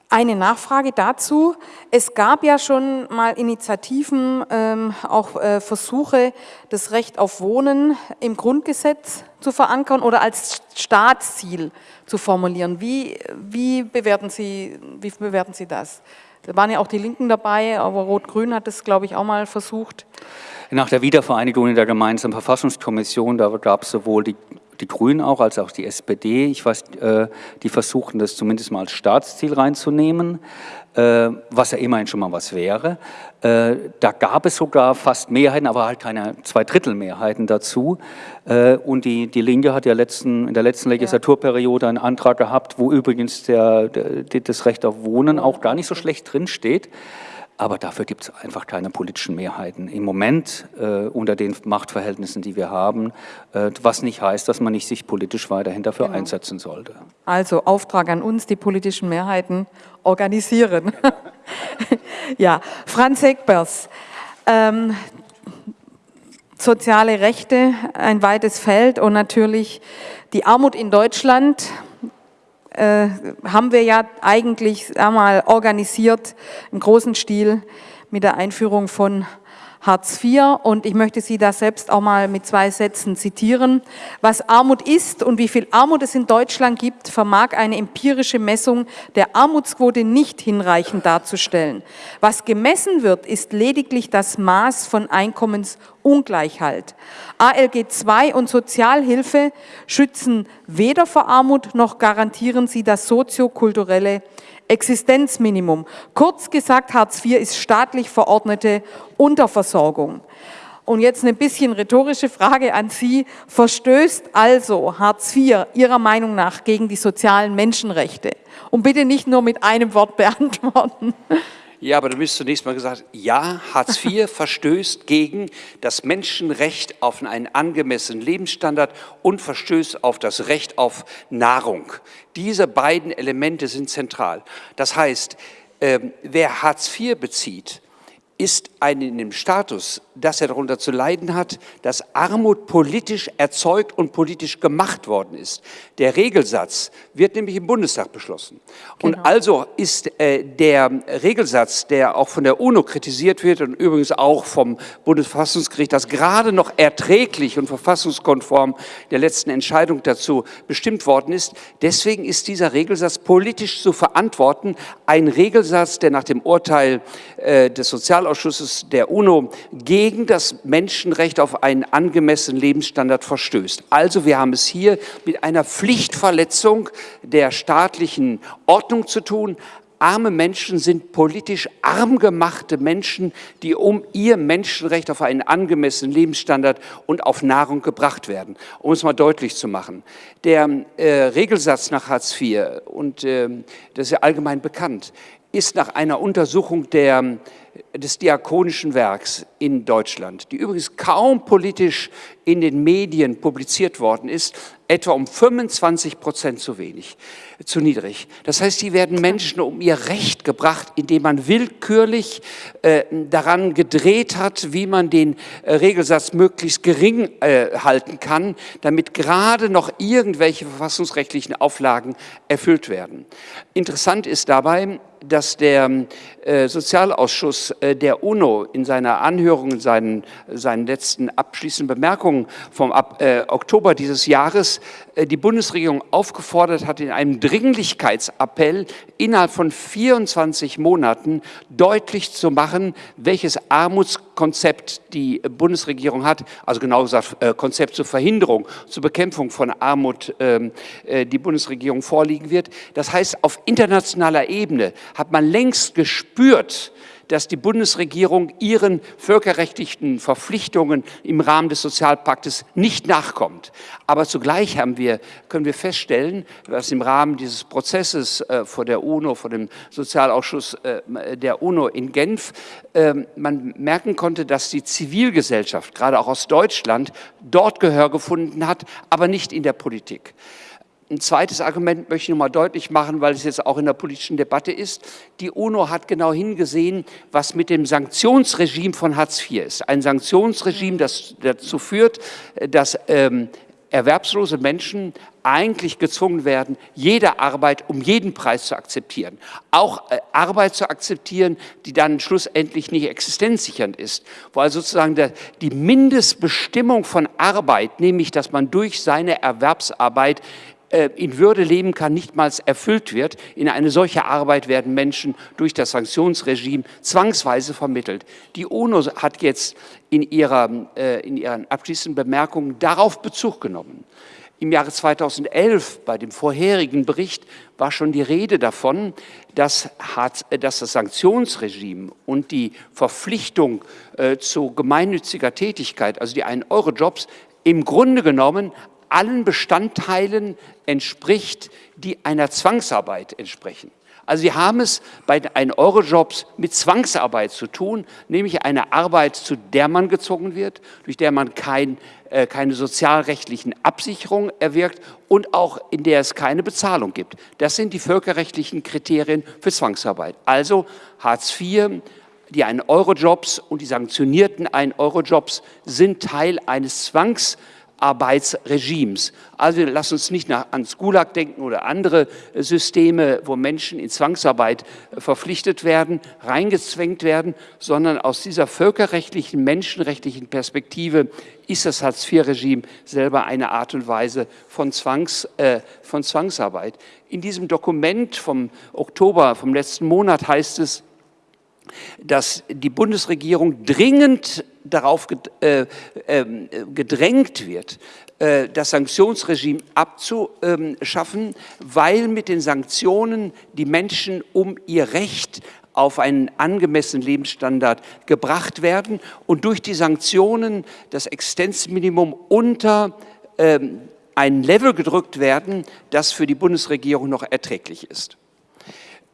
Eine Nachfrage dazu. Es gab ja schon mal Initiativen, ähm, auch äh, Versuche, das Recht auf Wohnen im Grundgesetz zu verankern oder als Staatsziel zu formulieren. Wie, wie, bewerten, Sie, wie bewerten Sie das? Da waren ja auch die Linken dabei, aber Rot-Grün hat das, glaube ich, auch mal versucht. Nach der Wiedervereinigung in der gemeinsamen Verfassungskommission, da gab es sowohl die die Grünen auch, als auch die SPD. Ich weiß, äh, die versuchen das zumindest mal als Staatsziel reinzunehmen, äh, was ja immerhin schon mal was wäre. Äh, da gab es sogar fast Mehrheiten, aber halt keine Zweidrittelmehrheiten dazu. Und die, die Linke hat ja letzten, in der letzten Legislaturperiode einen Antrag gehabt, wo übrigens der, der, das Recht auf Wohnen auch gar nicht so schlecht drinsteht. Aber dafür gibt es einfach keine politischen Mehrheiten. Im Moment äh, unter den Machtverhältnissen, die wir haben, äh, was nicht heißt, dass man nicht sich politisch weiterhin dafür genau. einsetzen sollte. Also Auftrag an uns, die politischen Mehrheiten organisieren. ja, Franz Egbers, ähm, soziale Rechte, ein weites Feld und natürlich die Armut in Deutschland, äh, haben wir ja eigentlich einmal organisiert im großen Stil mit der Einführung von Hartz IV und ich möchte Sie da selbst auch mal mit zwei Sätzen zitieren. Was Armut ist und wie viel Armut es in Deutschland gibt, vermag eine empirische Messung der Armutsquote nicht hinreichend darzustellen. Was gemessen wird, ist lediglich das Maß von Einkommensungleichheit. ALG II und Sozialhilfe schützen weder vor Armut noch garantieren sie das soziokulturelle Existenzminimum. Kurz gesagt, Hartz IV ist staatlich verordnete Unterversorgung. Und jetzt eine bisschen rhetorische Frage an Sie. Verstößt also Hartz IV Ihrer Meinung nach gegen die sozialen Menschenrechte? Und bitte nicht nur mit einem Wort beantworten. Ja, aber du bist zunächst mal gesagt, ja, Hartz IV verstößt gegen das Menschenrecht auf einen angemessenen Lebensstandard und verstößt auf das Recht auf Nahrung. Diese beiden Elemente sind zentral. Das heißt, äh, wer Hartz IV bezieht, ist ein in dem Status, dass er darunter zu leiden hat, dass Armut politisch erzeugt und politisch gemacht worden ist. Der Regelsatz wird nämlich im Bundestag beschlossen. Genau. Und also ist äh, der Regelsatz, der auch von der UNO kritisiert wird und übrigens auch vom Bundesverfassungsgericht, das gerade noch erträglich und verfassungskonform der letzten Entscheidung dazu bestimmt worden ist, deswegen ist dieser Regelsatz politisch zu verantworten. Ein Regelsatz, der nach dem Urteil äh, des Sozialausschusses der UNO gegen das Menschenrecht auf einen angemessenen Lebensstandard verstößt. Also wir haben es hier mit einer Pflichtverletzung der staatlichen Ordnung zu tun. Arme Menschen sind politisch arm gemachte Menschen, die um ihr Menschenrecht auf einen angemessenen Lebensstandard und auf Nahrung gebracht werden. Um es mal deutlich zu machen. Der äh, Regelsatz nach Hartz IV, und äh, das ist ja allgemein bekannt, ist nach einer Untersuchung der, des Diakonischen Werks in Deutschland, die übrigens kaum politisch in den Medien publiziert worden ist, etwa um 25 Prozent zu wenig, zu niedrig. Das heißt, hier werden Menschen um ihr Recht gebracht, indem man willkürlich äh, daran gedreht hat, wie man den äh, Regelsatz möglichst gering äh, halten kann, damit gerade noch irgendwelche verfassungsrechtlichen Auflagen erfüllt werden. Interessant ist dabei, dass der äh, Sozialausschuss äh, der UNO in seiner Anhörung, in seinen, seinen letzten abschließenden Bemerkungen vom Ab, äh, Oktober dieses Jahres äh, die Bundesregierung aufgefordert hat, in einem Dringlichkeitsappell innerhalb von 24 Monaten deutlich zu machen, welches Armutskonzept die Bundesregierung hat, also genau gesagt äh, Konzept zur Verhinderung, zur Bekämpfung von Armut ähm, äh, die Bundesregierung vorliegen wird. Das heißt, auf internationaler Ebene hat man längst gespürt, dass die Bundesregierung ihren völkerrechtlichen Verpflichtungen im Rahmen des Sozialpaktes nicht nachkommt. Aber zugleich haben wir, können wir feststellen, dass im Rahmen dieses Prozesses äh, vor der UNO, vor dem Sozialausschuss äh, der UNO in Genf, äh, man merken konnte, dass die Zivilgesellschaft, gerade auch aus Deutschland, dort Gehör gefunden hat, aber nicht in der Politik. Ein zweites Argument möchte ich noch mal deutlich machen, weil es jetzt auch in der politischen Debatte ist. Die UNO hat genau hingesehen, was mit dem Sanktionsregime von Hartz IV ist. Ein Sanktionsregime, das dazu führt, dass ähm, erwerbslose Menschen eigentlich gezwungen werden, jede Arbeit um jeden Preis zu akzeptieren. Auch äh, Arbeit zu akzeptieren, die dann schlussendlich nicht existenzsichernd ist. Weil sozusagen der, die Mindestbestimmung von Arbeit, nämlich dass man durch seine Erwerbsarbeit in Würde leben kann, nichtmals erfüllt wird. In eine solche Arbeit werden Menschen durch das Sanktionsregime zwangsweise vermittelt. Die UNO hat jetzt in, ihrer, äh, in ihren abschließenden Bemerkungen darauf Bezug genommen. Im Jahre 2011, bei dem vorherigen Bericht, war schon die Rede davon, dass, äh, das Sanktionsregime und die Verpflichtung äh, zu gemeinnütziger Tätigkeit, also die 1-Euro-Jobs, im Grunde genommen allen Bestandteilen entspricht, die einer Zwangsarbeit entsprechen. Also Sie haben es bei den Eurojobs mit Zwangsarbeit zu tun, nämlich eine Arbeit, zu der man gezwungen wird, durch der man kein, äh, keine sozialrechtlichen Absicherungen erwirkt und auch in der es keine Bezahlung gibt. Das sind die völkerrechtlichen Kriterien für Zwangsarbeit. Also Hartz IV, die 1-Euro-Jobs und die sanktionierten 1-Euro-Jobs sind Teil eines Zwangs Arbeitsregimes. Also lass uns nicht nach, ans Gulag denken oder andere Systeme, wo Menschen in Zwangsarbeit verpflichtet werden, reingezwängt werden, sondern aus dieser völkerrechtlichen, menschenrechtlichen Perspektive ist das Hartz-IV-Regime selber eine Art und Weise von, Zwangs, äh, von Zwangsarbeit. In diesem Dokument vom Oktober, vom letzten Monat heißt es, dass die Bundesregierung dringend darauf äh, ähm, gedrängt wird, äh, das Sanktionsregime abzuschaffen, weil mit den Sanktionen die Menschen um ihr Recht auf einen angemessenen Lebensstandard gebracht werden und durch die Sanktionen das Existenzminimum unter ähm, ein Level gedrückt werden, das für die Bundesregierung noch erträglich ist.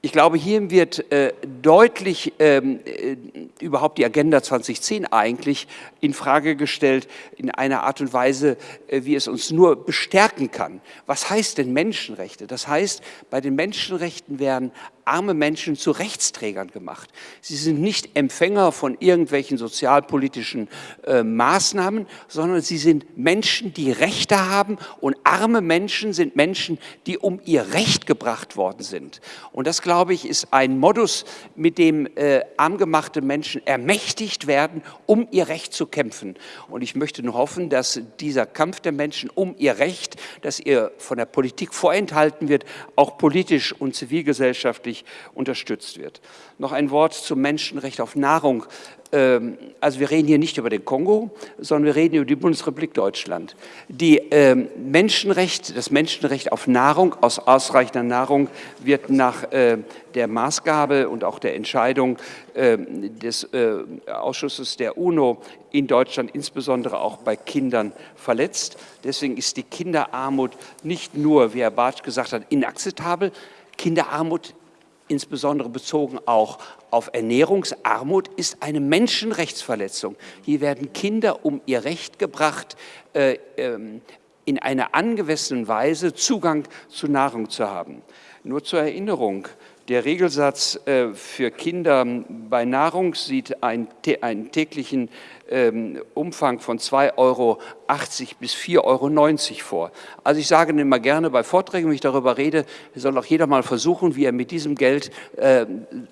Ich glaube, hier wird äh, deutlich ähm, äh, überhaupt die Agenda 2010 eigentlich in Frage gestellt, in einer Art und Weise, äh, wie es uns nur bestärken kann. Was heißt denn Menschenrechte? Das heißt, bei den Menschenrechten werden arme Menschen zu Rechtsträgern gemacht. Sie sind nicht Empfänger von irgendwelchen sozialpolitischen äh, Maßnahmen, sondern sie sind Menschen, die Rechte haben und arme Menschen sind Menschen, die um ihr Recht gebracht worden sind. Und das, glaube ich, ist ein Modus, mit dem äh, armgemachte Menschen ermächtigt werden, um ihr Recht zu kämpfen. Und ich möchte nur hoffen, dass dieser Kampf der Menschen um ihr Recht, das ihr von der Politik vorenthalten wird, auch politisch und zivilgesellschaftlich unterstützt wird. Noch ein Wort zum Menschenrecht auf Nahrung. Ähm, also wir reden hier nicht über den Kongo, sondern wir reden über die Bundesrepublik Deutschland. Die ähm, Menschenrecht, das Menschenrecht auf Nahrung, aus ausreichender Nahrung, wird nach äh, der Maßgabe und auch der Entscheidung ähm, des äh, Ausschusses der UNO in Deutschland, insbesondere auch bei Kindern, verletzt. Deswegen ist die Kinderarmut nicht nur, wie Herr Bartsch gesagt hat, inakzeptabel. Kinderarmut insbesondere bezogen auch auf Ernährungsarmut, ist eine Menschenrechtsverletzung. Hier werden Kinder um ihr Recht gebracht, äh, ähm, in einer angemessenen Weise Zugang zu Nahrung zu haben. Nur zur Erinnerung, der Regelsatz äh, für Kinder bei Nahrung sieht einen, einen täglichen ähm, Umfang von 2,80 Euro bis 4,90 Euro vor. Also ich sage immer gerne bei Vorträgen, wenn ich darüber rede, soll auch jeder mal versuchen, wie er mit diesem Geld äh,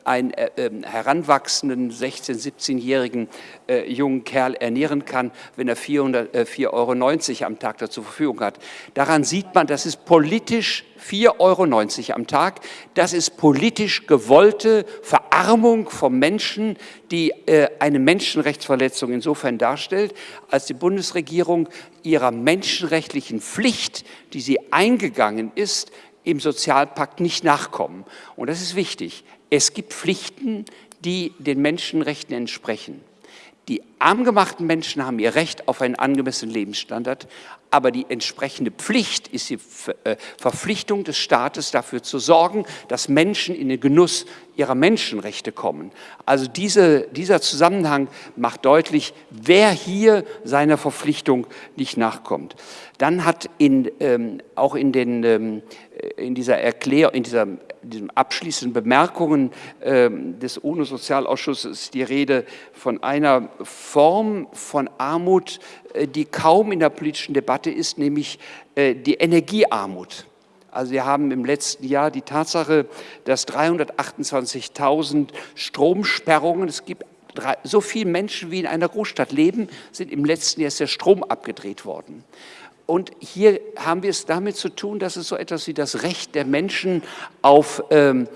einen äh, ähm, heranwachsenden 16-, 17-jährigen äh, jungen Kerl ernähren kann, wenn er 4,90 Euro am Tag zur Verfügung hat. Daran sieht man, das ist politisch 4,90 Euro am Tag. Das ist politisch gewollte Verarmung von Menschen, die äh, eine Menschenrechtsverletzung insofern darstellt, als die Bundesregierung ihrer menschenrechtlichen Pflicht, die sie eingegangen ist, im Sozialpakt nicht nachkommen. Und das ist wichtig. Es gibt Pflichten, die den Menschenrechten entsprechen. Die arm gemachten Menschen haben ihr Recht auf einen angemessenen Lebensstandard, aber die entsprechende Pflicht ist die äh, Verpflichtung des Staates dafür zu sorgen, dass Menschen in den Genuss ihrer Menschenrechte kommen. Also diese, dieser Zusammenhang macht deutlich, wer hier seiner Verpflichtung nicht nachkommt. Dann hat in, ähm, auch in, den, ähm, in dieser Erklärung, in dieser diesen abschließenden Bemerkungen ähm, des UNO-Sozialausschusses die Rede von einer Form von Armut, äh, die kaum in der politischen Debatte ist, nämlich äh, die Energiearmut. Also wir haben im letzten Jahr die Tatsache, dass 328.000 Stromsperrungen, es gibt so viele Menschen wie in einer Großstadt leben, sind im letzten Jahr der Strom abgedreht worden. Und hier haben wir es damit zu tun, dass es so etwas wie das Recht der Menschen auf, ähm,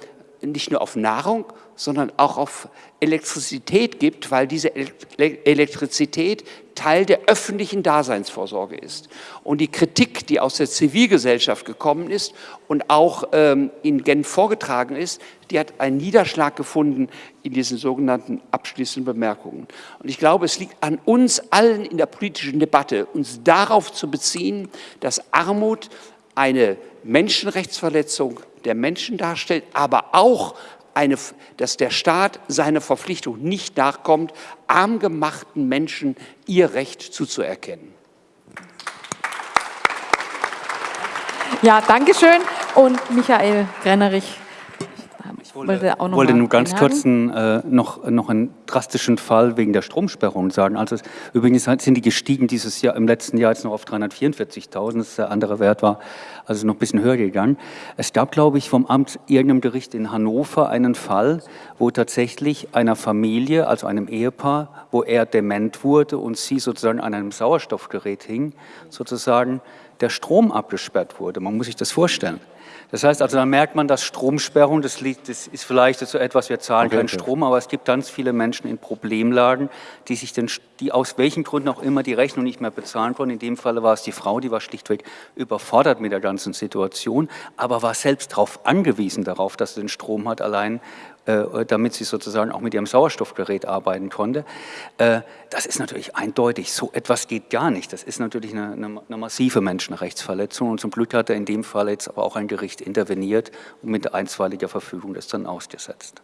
nicht nur auf Nahrung, sondern auch auf Elektrizität gibt, weil diese Elektrizität Teil der öffentlichen Daseinsvorsorge ist. Und die Kritik, die aus der Zivilgesellschaft gekommen ist und auch ähm, in Genf vorgetragen ist, die hat einen Niederschlag gefunden in diesen sogenannten abschließenden Bemerkungen. Und ich glaube, es liegt an uns allen in der politischen Debatte, uns darauf zu beziehen, dass Armut eine Menschenrechtsverletzung der Menschen darstellt, aber auch eine, dass der Staat seiner Verpflichtung nicht nachkommt, armgemachten Menschen ihr Recht zuzuerkennen. Ja, danke schön. Und Michael Grennerich wollte, auch noch wollte nur ganz kurz äh, noch, noch einen drastischen Fall wegen der Stromsperrung sagen. Also übrigens sind die gestiegen dieses Jahr, im letzten Jahr jetzt noch auf 344.000, das ist der andere Wert war, also noch ein bisschen höher gegangen. Es gab, glaube ich, vom Amt irgendeinem Gericht in Hannover einen Fall, wo tatsächlich einer Familie, also einem Ehepaar, wo er dement wurde und sie sozusagen an einem Sauerstoffgerät hing, sozusagen der Strom abgesperrt wurde. Man muss sich das vorstellen. Das heißt also, dann merkt man, dass Stromsperrung, das, liegt, das ist vielleicht so etwas, wir zahlen okay, keinen okay. Strom, aber es gibt ganz viele Menschen in Problemlagen, die sich den, die aus welchen Gründen auch immer die Rechnung nicht mehr bezahlen konnten. In dem Falle war es die Frau, die war schlichtweg überfordert mit der ganzen Situation, aber war selbst darauf angewiesen darauf, dass sie den Strom hat, allein damit sie sozusagen auch mit ihrem Sauerstoffgerät arbeiten konnte. Äh, das ist natürlich eindeutig, so etwas geht gar nicht. Das ist natürlich eine, eine, eine massive Menschenrechtsverletzung und zum Glück hat er in dem Fall jetzt aber auch ein Gericht interveniert und mit einstweiliger Verfügung das dann ausgesetzt.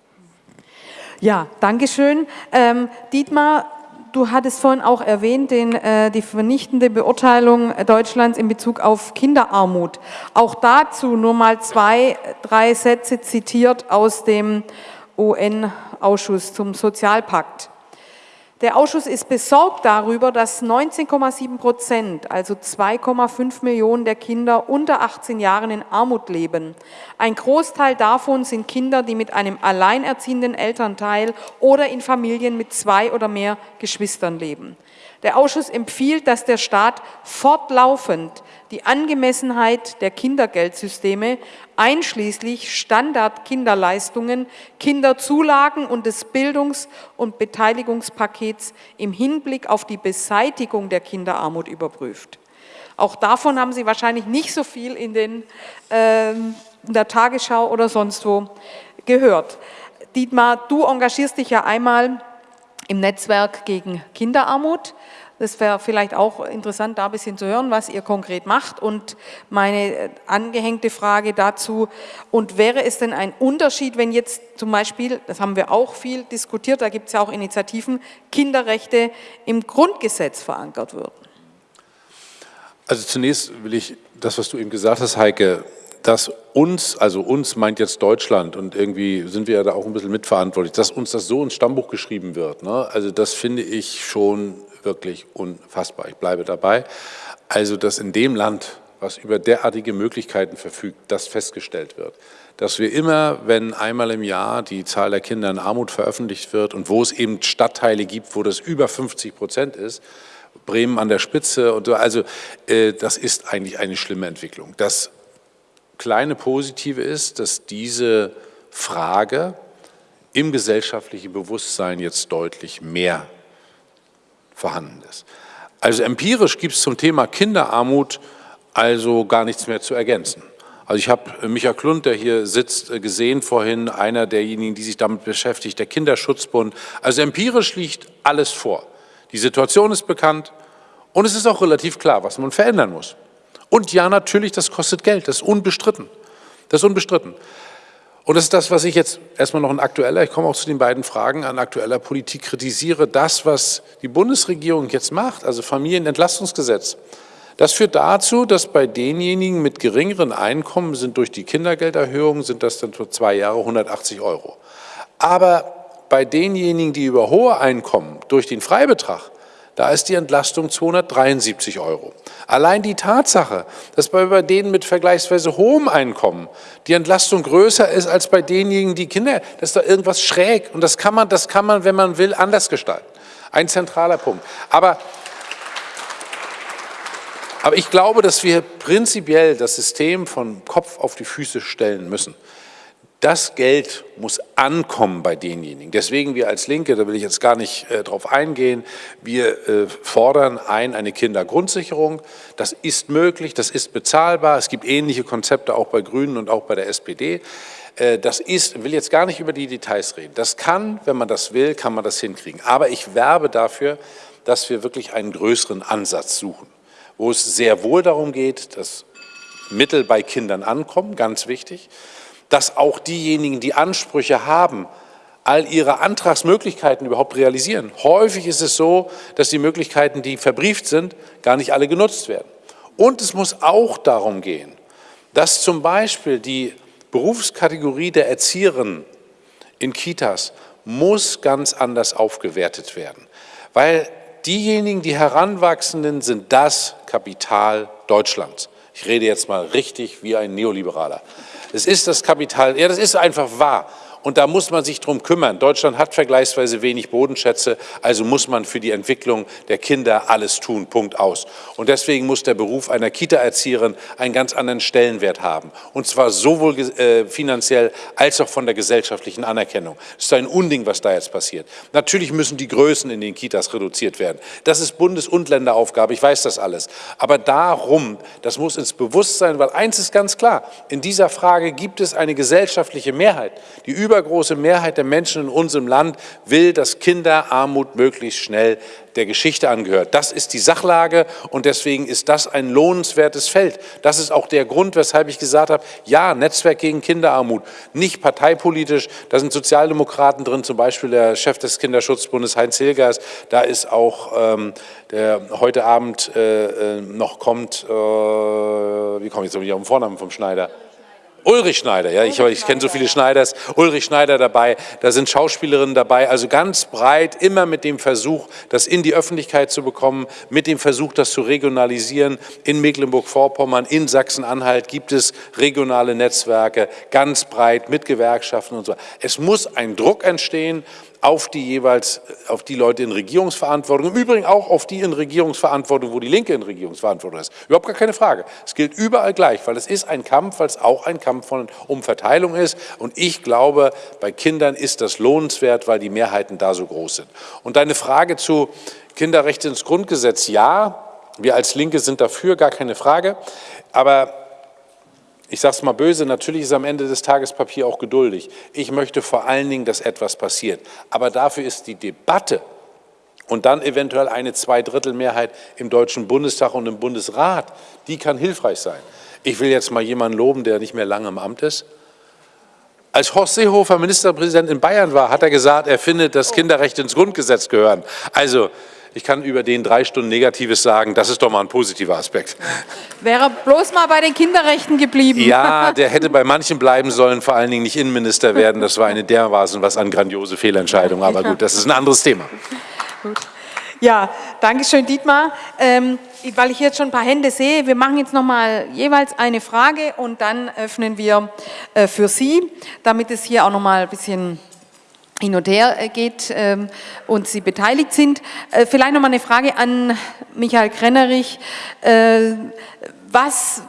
Ja, Dankeschön. Ähm, Dietmar, du hattest vorhin auch erwähnt, den, äh, die vernichtende Beurteilung Deutschlands in Bezug auf Kinderarmut. Auch dazu nur mal zwei, drei Sätze zitiert aus dem UN-Ausschuss zum Sozialpakt. Der Ausschuss ist besorgt darüber, dass 19,7 Prozent, also 2,5 Millionen der Kinder unter 18 Jahren in Armut leben. Ein Großteil davon sind Kinder, die mit einem alleinerziehenden Elternteil oder in Familien mit zwei oder mehr Geschwistern leben. Der Ausschuss empfiehlt, dass der Staat fortlaufend die Angemessenheit der Kindergeldsysteme einschließlich Standard-Kinderleistungen, Kinderzulagen und des Bildungs- und Beteiligungspakets im Hinblick auf die Beseitigung der Kinderarmut überprüft. Auch davon haben Sie wahrscheinlich nicht so viel in, den, äh, in der Tagesschau oder sonst wo gehört. Dietmar, du engagierst dich ja einmal im Netzwerk gegen Kinderarmut. Das wäre vielleicht auch interessant, da ein bisschen zu hören, was ihr konkret macht. Und meine äh, angehängte Frage dazu, und wäre es denn ein Unterschied, wenn jetzt zum Beispiel, das haben wir auch viel diskutiert, da gibt es ja auch Initiativen, Kinderrechte im Grundgesetz verankert würden? Also zunächst will ich das, was du eben gesagt hast, Heike, dass uns, also uns meint jetzt Deutschland und irgendwie sind wir ja da auch ein bisschen mitverantwortlich, dass uns das so ins Stammbuch geschrieben wird. Ne? Also das finde ich schon wirklich unfassbar. Ich bleibe dabei. Also, dass in dem Land, was über derartige Möglichkeiten verfügt, das festgestellt wird. Dass wir immer, wenn einmal im Jahr die Zahl der Kinder in Armut veröffentlicht wird und wo es eben Stadtteile gibt, wo das über 50 Prozent ist, Bremen an der Spitze und so, also äh, das ist eigentlich eine schlimme Entwicklung. Das kleine Positive ist, dass diese Frage im gesellschaftlichen Bewusstsein jetzt deutlich mehr vorhanden ist. Also empirisch gibt es zum Thema Kinderarmut also gar nichts mehr zu ergänzen. Also ich habe Michael Klund, der hier sitzt, gesehen vorhin, einer derjenigen, die sich damit beschäftigt, der Kinderschutzbund. Also empirisch liegt alles vor. Die Situation ist bekannt und es ist auch relativ klar, was man verändern muss. Und ja, natürlich, das kostet Geld, das ist unbestritten. Das ist unbestritten. Und das ist das, was ich jetzt erstmal noch in aktueller, ich komme auch zu den beiden Fragen, an aktueller Politik kritisiere, das, was die Bundesregierung jetzt macht, also Familienentlastungsgesetz, das führt dazu, dass bei denjenigen mit geringeren Einkommen sind durch die Kindergelderhöhung, sind das dann für zwei Jahre 180 Euro. Aber bei denjenigen, die über hohe Einkommen durch den Freibetrag da ist die Entlastung 273 Euro. Allein die Tatsache, dass bei denen mit vergleichsweise hohem Einkommen die Entlastung größer ist als bei denjenigen, die Kinder, das ist da irgendwas schräg. Und das kann man, das kann man, wenn man will, anders gestalten. Ein zentraler Punkt. Aber aber ich glaube, dass wir prinzipiell das System von Kopf auf die Füße stellen müssen. Das Geld muss ankommen bei denjenigen. Deswegen wir als Linke, da will ich jetzt gar nicht äh, drauf eingehen, wir äh, fordern ein eine Kindergrundsicherung. Das ist möglich, das ist bezahlbar. Es gibt ähnliche Konzepte auch bei Grünen und auch bei der SPD. Äh, das ist, will jetzt gar nicht über die Details reden. Das kann, wenn man das will, kann man das hinkriegen. Aber ich werbe dafür, dass wir wirklich einen größeren Ansatz suchen, wo es sehr wohl darum geht, dass Mittel bei Kindern ankommen, ganz wichtig, dass auch diejenigen, die Ansprüche haben, all ihre Antragsmöglichkeiten überhaupt realisieren. Häufig ist es so, dass die Möglichkeiten, die verbrieft sind, gar nicht alle genutzt werden. Und es muss auch darum gehen, dass zum Beispiel die Berufskategorie der Erzieherinnen in Kitas muss ganz anders aufgewertet werden, weil diejenigen, die Heranwachsenden, sind das Kapital Deutschlands. Ich rede jetzt mal richtig wie ein Neoliberaler. Es ist das Kapital, ja, das ist einfach wahr. Und da muss man sich drum kümmern. Deutschland hat vergleichsweise wenig Bodenschätze, also muss man für die Entwicklung der Kinder alles tun, Punkt aus. Und deswegen muss der Beruf einer Kita-Erzieherin einen ganz anderen Stellenwert haben. Und zwar sowohl äh, finanziell als auch von der gesellschaftlichen Anerkennung. Es ist ein Unding, was da jetzt passiert. Natürlich müssen die Größen in den Kitas reduziert werden. Das ist Bundes- und Länderaufgabe, ich weiß das alles. Aber darum, das muss ins Bewusstsein, weil eins ist ganz klar, in dieser Frage gibt es eine gesellschaftliche Mehrheit, die über übergroße Mehrheit der Menschen in unserem Land will, dass Kinderarmut möglichst schnell der Geschichte angehört. Das ist die Sachlage und deswegen ist das ein lohnenswertes Feld. Das ist auch der Grund, weshalb ich gesagt habe, ja, Netzwerk gegen Kinderarmut, nicht parteipolitisch, da sind Sozialdemokraten drin, zum Beispiel der Chef des Kinderschutzbundes Heinz Hilgers, da ist auch ähm, der heute Abend äh, äh noch kommt, äh, wie komme ich jetzt auf den Vornamen vom Schneider? Ulrich Schneider, ja, ich, ich kenne so viele Schneiders, Ulrich Schneider dabei, da sind Schauspielerinnen dabei, also ganz breit, immer mit dem Versuch, das in die Öffentlichkeit zu bekommen, mit dem Versuch, das zu regionalisieren. In Mecklenburg-Vorpommern, in Sachsen-Anhalt gibt es regionale Netzwerke, ganz breit mit Gewerkschaften und so. Es muss ein Druck entstehen, auf die jeweils, auf die Leute in Regierungsverantwortung, im Übrigen auch auf die in Regierungsverantwortung, wo die Linke in Regierungsverantwortung ist. Überhaupt gar keine Frage. Es gilt überall gleich, weil es ist ein Kampf, weil es auch ein Kampf von, um Verteilung ist. Und ich glaube, bei Kindern ist das lohnenswert, weil die Mehrheiten da so groß sind. Und deine Frage zu Kinderrechte ins Grundgesetz, ja, wir als Linke sind dafür, gar keine Frage. Aber ich sage es mal böse, natürlich ist am Ende des Tages Papier auch geduldig. Ich möchte vor allen Dingen, dass etwas passiert. Aber dafür ist die Debatte und dann eventuell eine Zweidrittelmehrheit im Deutschen Bundestag und im Bundesrat, die kann hilfreich sein. Ich will jetzt mal jemanden loben, der nicht mehr lange im Amt ist. Als Horst Seehofer Ministerpräsident in Bayern war, hat er gesagt, er findet, dass Kinderrechte ins Grundgesetz gehören. Also ich kann über den drei Stunden Negatives sagen, das ist doch mal ein positiver Aspekt. Wäre bloß mal bei den Kinderrechten geblieben. Ja, der hätte bei manchen bleiben sollen, vor allen Dingen nicht Innenminister werden. Das war eine dermaßen was an grandiose Fehlentscheidung. Aber gut, das ist ein anderes Thema. Gut. Ja, danke schön, Dietmar. Ähm, weil ich jetzt schon ein paar Hände sehe, wir machen jetzt nochmal jeweils eine Frage und dann öffnen wir äh, für Sie, damit es hier auch nochmal ein bisschen hin und her äh, geht ähm, und Sie beteiligt sind. Äh, vielleicht noch mal eine Frage an Michael Krennerich. Äh, was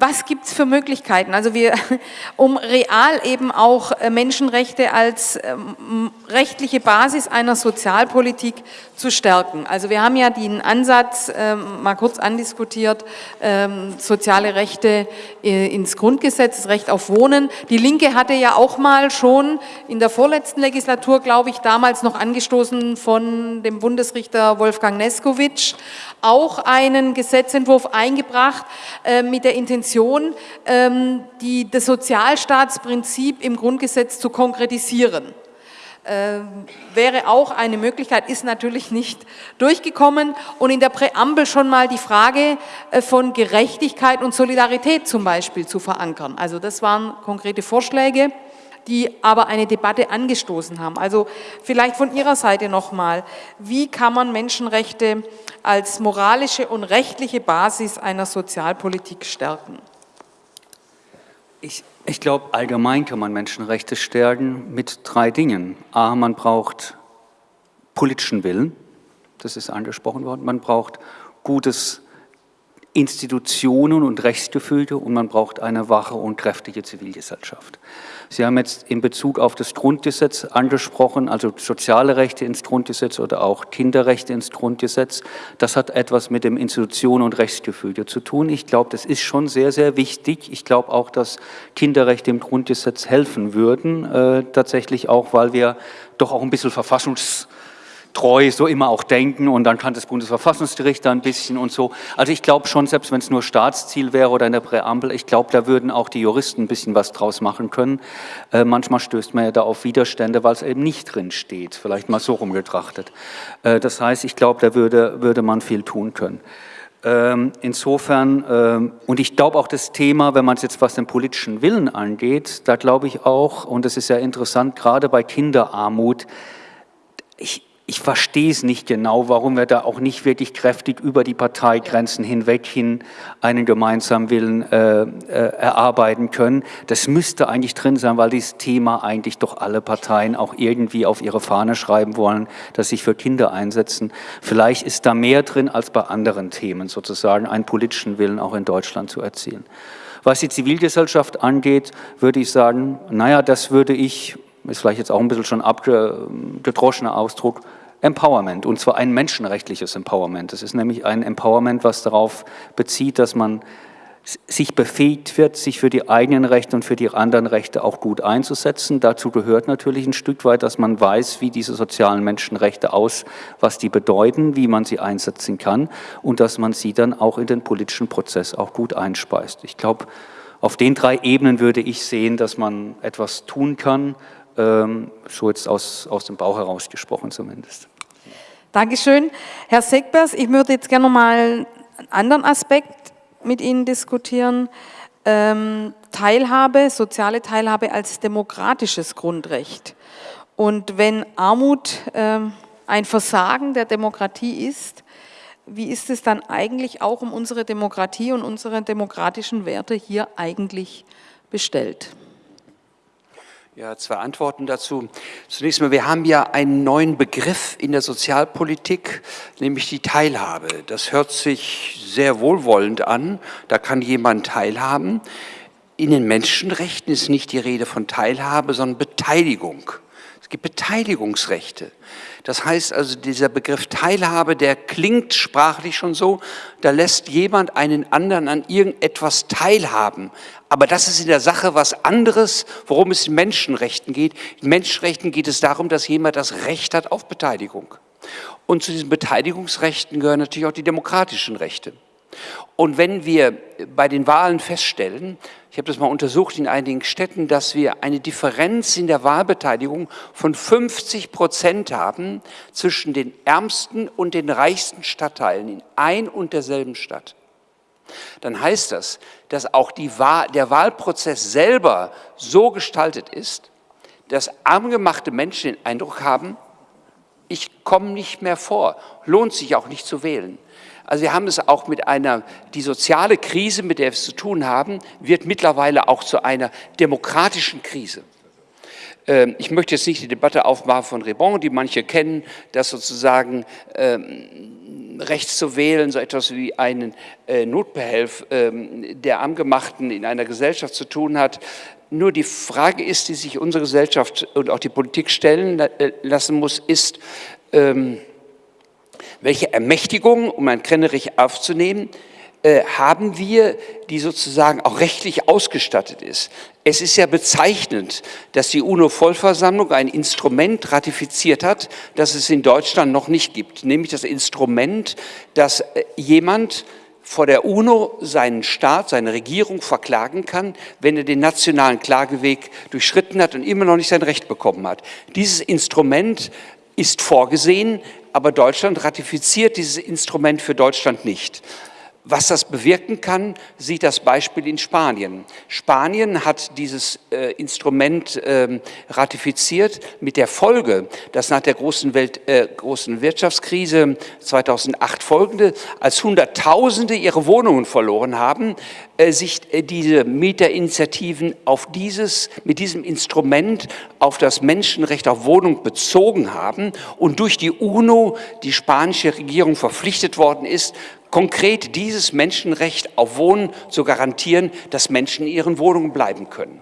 was gibt es für Möglichkeiten? Also wir, um real eben auch äh, Menschenrechte als ähm, rechtliche Basis einer Sozialpolitik zu stärken. Also wir haben ja den Ansatz ähm, mal kurz andiskutiert, ähm, soziale Rechte äh, ins Grundgesetz, das Recht auf Wohnen. Die Linke hatte ja auch mal schon in der vorletzten Legislatur, glaube ich, damals noch angestoßen von dem Bundesrichter Wolfgang Neskowitsch, auch einen Gesetzentwurf eingebracht äh, mit der Intention, ähm, die, das Sozialstaatsprinzip im Grundgesetz zu konkretisieren. Äh, wäre auch eine Möglichkeit, ist natürlich nicht durchgekommen und in der Präambel schon mal die Frage äh, von Gerechtigkeit und Solidarität zum Beispiel zu verankern. Also das waren konkrete Vorschläge die aber eine Debatte angestoßen haben. Also vielleicht von Ihrer Seite nochmal, wie kann man Menschenrechte als moralische und rechtliche Basis einer Sozialpolitik stärken? Ich, ich glaube, allgemein kann man Menschenrechte stärken mit drei Dingen. A, man braucht politischen Willen, das ist angesprochen worden, man braucht gutes Institutionen und Rechtsgefüge und man braucht eine wache und kräftige Zivilgesellschaft. Sie haben jetzt in Bezug auf das Grundgesetz angesprochen, also soziale Rechte ins Grundgesetz oder auch Kinderrechte ins Grundgesetz. Das hat etwas mit dem Institutionen- und Rechtsgefüge zu tun. Ich glaube, das ist schon sehr, sehr wichtig. Ich glaube auch, dass Kinderrechte im Grundgesetz helfen würden, äh, tatsächlich auch, weil wir doch auch ein bisschen Verfassungs treu so immer auch denken und dann kann das Bundesverfassungsgericht da ein bisschen und so. Also ich glaube schon, selbst wenn es nur Staatsziel wäre oder in der Präambel, ich glaube, da würden auch die Juristen ein bisschen was draus machen können. Äh, manchmal stößt man ja da auf Widerstände, weil es eben nicht drin steht, vielleicht mal so rumgetrachtet. Äh, das heißt, ich glaube, da würde, würde man viel tun können. Ähm, insofern, ähm, und ich glaube auch das Thema, wenn man es jetzt was den politischen Willen angeht, da glaube ich auch, und das ist ja interessant, gerade bei Kinderarmut, ich, ich verstehe es nicht genau, warum wir da auch nicht wirklich kräftig über die Parteigrenzen hinweg hin einen gemeinsamen Willen äh, äh, erarbeiten können. Das müsste eigentlich drin sein, weil dieses Thema eigentlich doch alle Parteien auch irgendwie auf ihre Fahne schreiben wollen, dass sich für Kinder einsetzen. Vielleicht ist da mehr drin als bei anderen Themen, sozusagen einen politischen Willen auch in Deutschland zu erzielen. Was die Zivilgesellschaft angeht, würde ich sagen, naja, das würde ich, ist vielleicht jetzt auch ein bisschen schon abgedroschener Ausdruck, Empowerment, und zwar ein menschenrechtliches Empowerment. Das ist nämlich ein Empowerment, was darauf bezieht, dass man sich befähigt wird, sich für die eigenen Rechte und für die anderen Rechte auch gut einzusetzen. Dazu gehört natürlich ein Stück weit, dass man weiß, wie diese sozialen Menschenrechte aus, was die bedeuten, wie man sie einsetzen kann und dass man sie dann auch in den politischen Prozess auch gut einspeist. Ich glaube, auf den drei Ebenen würde ich sehen, dass man etwas tun kann, ähm, so jetzt aus, aus dem Bauch heraus gesprochen zumindest. Dankeschön. Herr Segbers, ich würde jetzt gerne mal einen anderen Aspekt mit Ihnen diskutieren. Ähm, Teilhabe, soziale Teilhabe als demokratisches Grundrecht. Und wenn Armut ähm, ein Versagen der Demokratie ist, wie ist es dann eigentlich auch um unsere Demokratie und unsere demokratischen Werte hier eigentlich bestellt? Ja, zwei Antworten dazu. Zunächst mal, wir haben ja einen neuen Begriff in der Sozialpolitik, nämlich die Teilhabe. Das hört sich sehr wohlwollend an, da kann jemand teilhaben. In den Menschenrechten ist nicht die Rede von Teilhabe, sondern Beteiligung. Es gibt Beteiligungsrechte. Das heißt also, dieser Begriff Teilhabe, der klingt sprachlich schon so, da lässt jemand einen anderen an irgendetwas teilhaben. Aber das ist in der Sache was anderes, worum es in Menschenrechten geht. In Menschenrechten geht es darum, dass jemand das Recht hat auf Beteiligung. Und zu diesen Beteiligungsrechten gehören natürlich auch die demokratischen Rechte. Und wenn wir bei den Wahlen feststellen, ich habe das mal untersucht in einigen Städten, dass wir eine Differenz in der Wahlbeteiligung von 50 Prozent haben zwischen den ärmsten und den reichsten Stadtteilen in ein und derselben Stadt, dann heißt das, dass auch Wahl, der Wahlprozess selber so gestaltet ist, dass armgemachte Menschen den Eindruck haben, ich komme nicht mehr vor, lohnt sich auch nicht zu wählen. Also wir haben es auch mit einer, die soziale Krise, mit der wir es zu tun haben, wird mittlerweile auch zu einer demokratischen Krise. Ähm, ich möchte jetzt nicht die Debatte aufmachen von Rebon, die manche kennen, dass sozusagen ähm, Recht zu wählen, so etwas wie einen äh, Notbehelf ähm, der Angemachten in einer Gesellschaft zu tun hat. Nur die Frage ist, die sich unsere Gesellschaft und auch die Politik stellen äh, lassen muss, ist, ähm, welche Ermächtigung, um ein Krennerich aufzunehmen, äh, haben wir, die sozusagen auch rechtlich ausgestattet ist. Es ist ja bezeichnend, dass die UNO-Vollversammlung ein Instrument ratifiziert hat, das es in Deutschland noch nicht gibt, nämlich das Instrument, dass äh, jemand vor der UNO seinen Staat, seine Regierung verklagen kann, wenn er den nationalen Klageweg durchschritten hat und immer noch nicht sein Recht bekommen hat. Dieses Instrument ist vorgesehen, aber Deutschland ratifiziert dieses Instrument für Deutschland nicht. Was das bewirken kann, sieht das Beispiel in Spanien. Spanien hat dieses äh, Instrument äh, ratifiziert mit der Folge, dass nach der großen, Welt, äh, großen Wirtschaftskrise 2008 folgende, als Hunderttausende ihre Wohnungen verloren haben, äh, sich äh, diese Mieterinitiativen auf dieses, mit diesem Instrument auf das Menschenrecht auf Wohnung bezogen haben und durch die UNO die spanische Regierung verpflichtet worden ist, konkret dieses Menschenrecht auf Wohnen zu garantieren, dass Menschen in ihren Wohnungen bleiben können.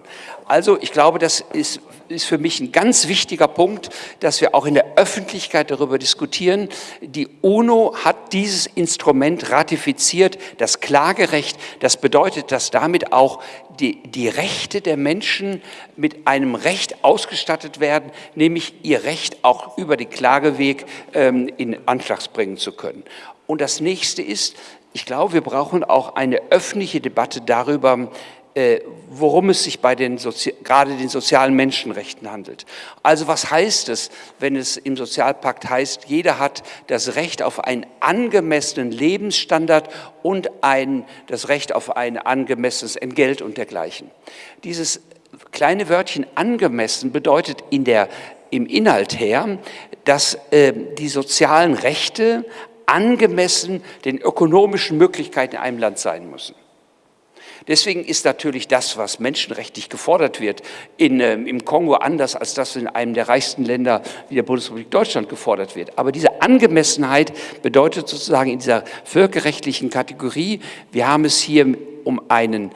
Also ich glaube, das ist, ist für mich ein ganz wichtiger Punkt, dass wir auch in der Öffentlichkeit darüber diskutieren. Die UNO hat dieses Instrument ratifiziert, das Klagerecht. Das bedeutet, dass damit auch die, die Rechte der Menschen mit einem Recht ausgestattet werden, nämlich ihr Recht auch über den Klageweg ähm, in Anschlag bringen zu können. Und das nächste ist, ich glaube, wir brauchen auch eine öffentliche Debatte darüber, äh, worum es sich bei den Sozi gerade den sozialen Menschenrechten handelt. Also was heißt es, wenn es im Sozialpakt heißt, jeder hat das Recht auf einen angemessenen Lebensstandard und ein, das Recht auf ein angemessenes Entgelt und dergleichen. Dieses kleine Wörtchen angemessen bedeutet in der, im Inhalt her, dass äh, die sozialen Rechte angemessen den ökonomischen Möglichkeiten in einem Land sein müssen. Deswegen ist natürlich das, was menschenrechtlich gefordert wird, in, äh, im Kongo anders als das in einem der reichsten Länder wie der Bundesrepublik Deutschland gefordert wird. Aber diese Angemessenheit bedeutet sozusagen in dieser völkerrechtlichen Kategorie, wir haben es hier um einen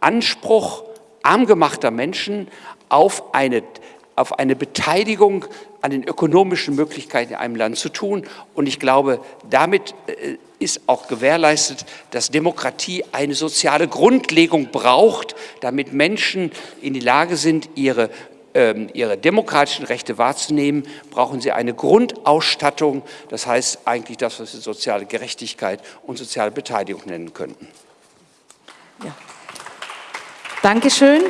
Anspruch armgemachter Menschen auf eine, auf eine Beteiligung an den ökonomischen Möglichkeiten in einem Land zu tun. Und ich glaube, damit äh, ist auch gewährleistet, dass Demokratie eine soziale Grundlegung braucht, damit Menschen in die Lage sind, ihre ähm, ihre demokratischen Rechte wahrzunehmen, brauchen sie eine Grundausstattung, das heißt eigentlich das, was wir soziale Gerechtigkeit und soziale Beteiligung nennen könnten. Ja. Dankeschön.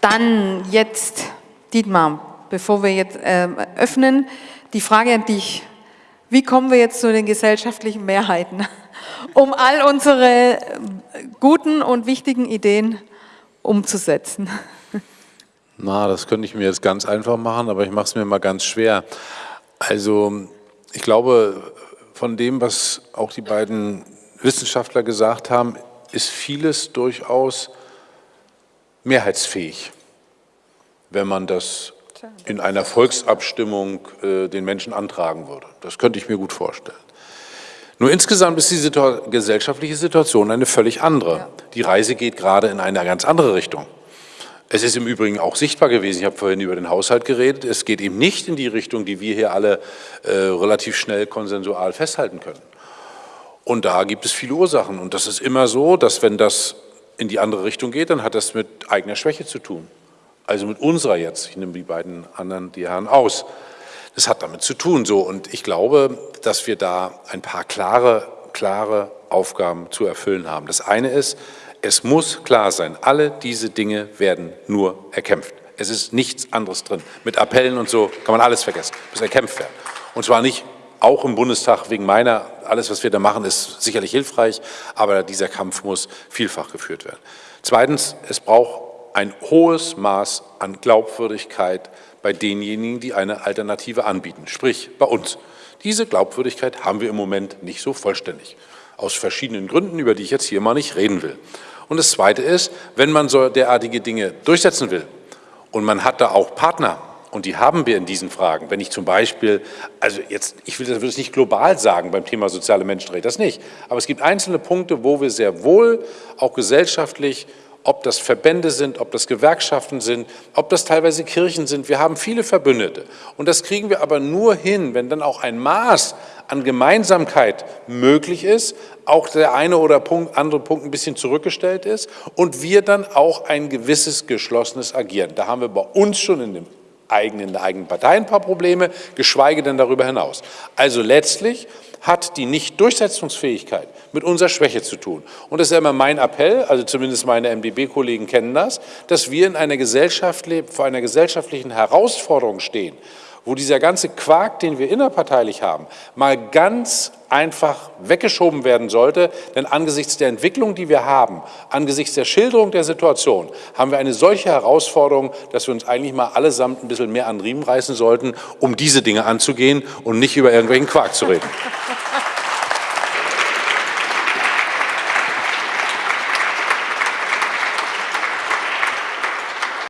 Dann jetzt Dietmar bevor wir jetzt äh, öffnen, die Frage an dich. Wie kommen wir jetzt zu den gesellschaftlichen Mehrheiten, um all unsere äh, guten und wichtigen Ideen umzusetzen? Na, das könnte ich mir jetzt ganz einfach machen, aber ich mache es mir mal ganz schwer. Also ich glaube, von dem, was auch die beiden Wissenschaftler gesagt haben, ist vieles durchaus mehrheitsfähig, wenn man das in einer Volksabstimmung äh, den Menschen antragen würde. Das könnte ich mir gut vorstellen. Nur insgesamt ist die Situ gesellschaftliche Situation eine völlig andere. Ja. Die Reise geht gerade in eine ganz andere Richtung. Es ist im Übrigen auch sichtbar gewesen, ich habe vorhin über den Haushalt geredet, es geht eben nicht in die Richtung, die wir hier alle äh, relativ schnell konsensual festhalten können. Und da gibt es viele Ursachen. Und das ist immer so, dass wenn das in die andere Richtung geht, dann hat das mit eigener Schwäche zu tun also mit unserer jetzt, ich nehme die beiden anderen, die Herren aus. Das hat damit zu tun so und ich glaube, dass wir da ein paar klare, klare Aufgaben zu erfüllen haben. Das eine ist, es muss klar sein, alle diese Dinge werden nur erkämpft. Es ist nichts anderes drin. Mit Appellen und so kann man alles vergessen, muss erkämpft werden. Und zwar nicht auch im Bundestag wegen meiner, alles was wir da machen ist sicherlich hilfreich, aber dieser Kampf muss vielfach geführt werden. Zweitens, es braucht ein hohes Maß an Glaubwürdigkeit bei denjenigen, die eine Alternative anbieten, sprich bei uns. Diese Glaubwürdigkeit haben wir im Moment nicht so vollständig, aus verschiedenen Gründen, über die ich jetzt hier mal nicht reden will. Und das Zweite ist, wenn man so derartige Dinge durchsetzen will und man hat da auch Partner und die haben wir in diesen Fragen. Wenn ich zum Beispiel, also jetzt, ich will das nicht global sagen beim Thema soziale Menschenrechte, das nicht. Aber es gibt einzelne Punkte, wo wir sehr wohl auch gesellschaftlich ob das Verbände sind, ob das Gewerkschaften sind, ob das teilweise Kirchen sind. Wir haben viele Verbündete. Und das kriegen wir aber nur hin, wenn dann auch ein Maß an Gemeinsamkeit möglich ist, auch der eine oder Punkt, andere Punkt ein bisschen zurückgestellt ist und wir dann auch ein gewisses geschlossenes Agieren. Da haben wir bei uns schon in dem eigenen, in der eigenen Partei ein paar Probleme, geschweige denn darüber hinaus. Also letztlich hat die Nicht-Durchsetzungsfähigkeit mit unserer Schwäche zu tun. Und das ist ja immer mein Appell, also zumindest meine MdB-Kollegen kennen das, dass wir in einer Gesellschaft, vor einer gesellschaftlichen Herausforderung stehen, wo dieser ganze Quark, den wir innerparteilich haben, mal ganz einfach weggeschoben werden sollte. Denn angesichts der Entwicklung, die wir haben, angesichts der Schilderung der Situation, haben wir eine solche Herausforderung, dass wir uns eigentlich mal allesamt ein bisschen mehr an Riemen reißen sollten, um diese Dinge anzugehen und nicht über irgendwelchen Quark zu reden.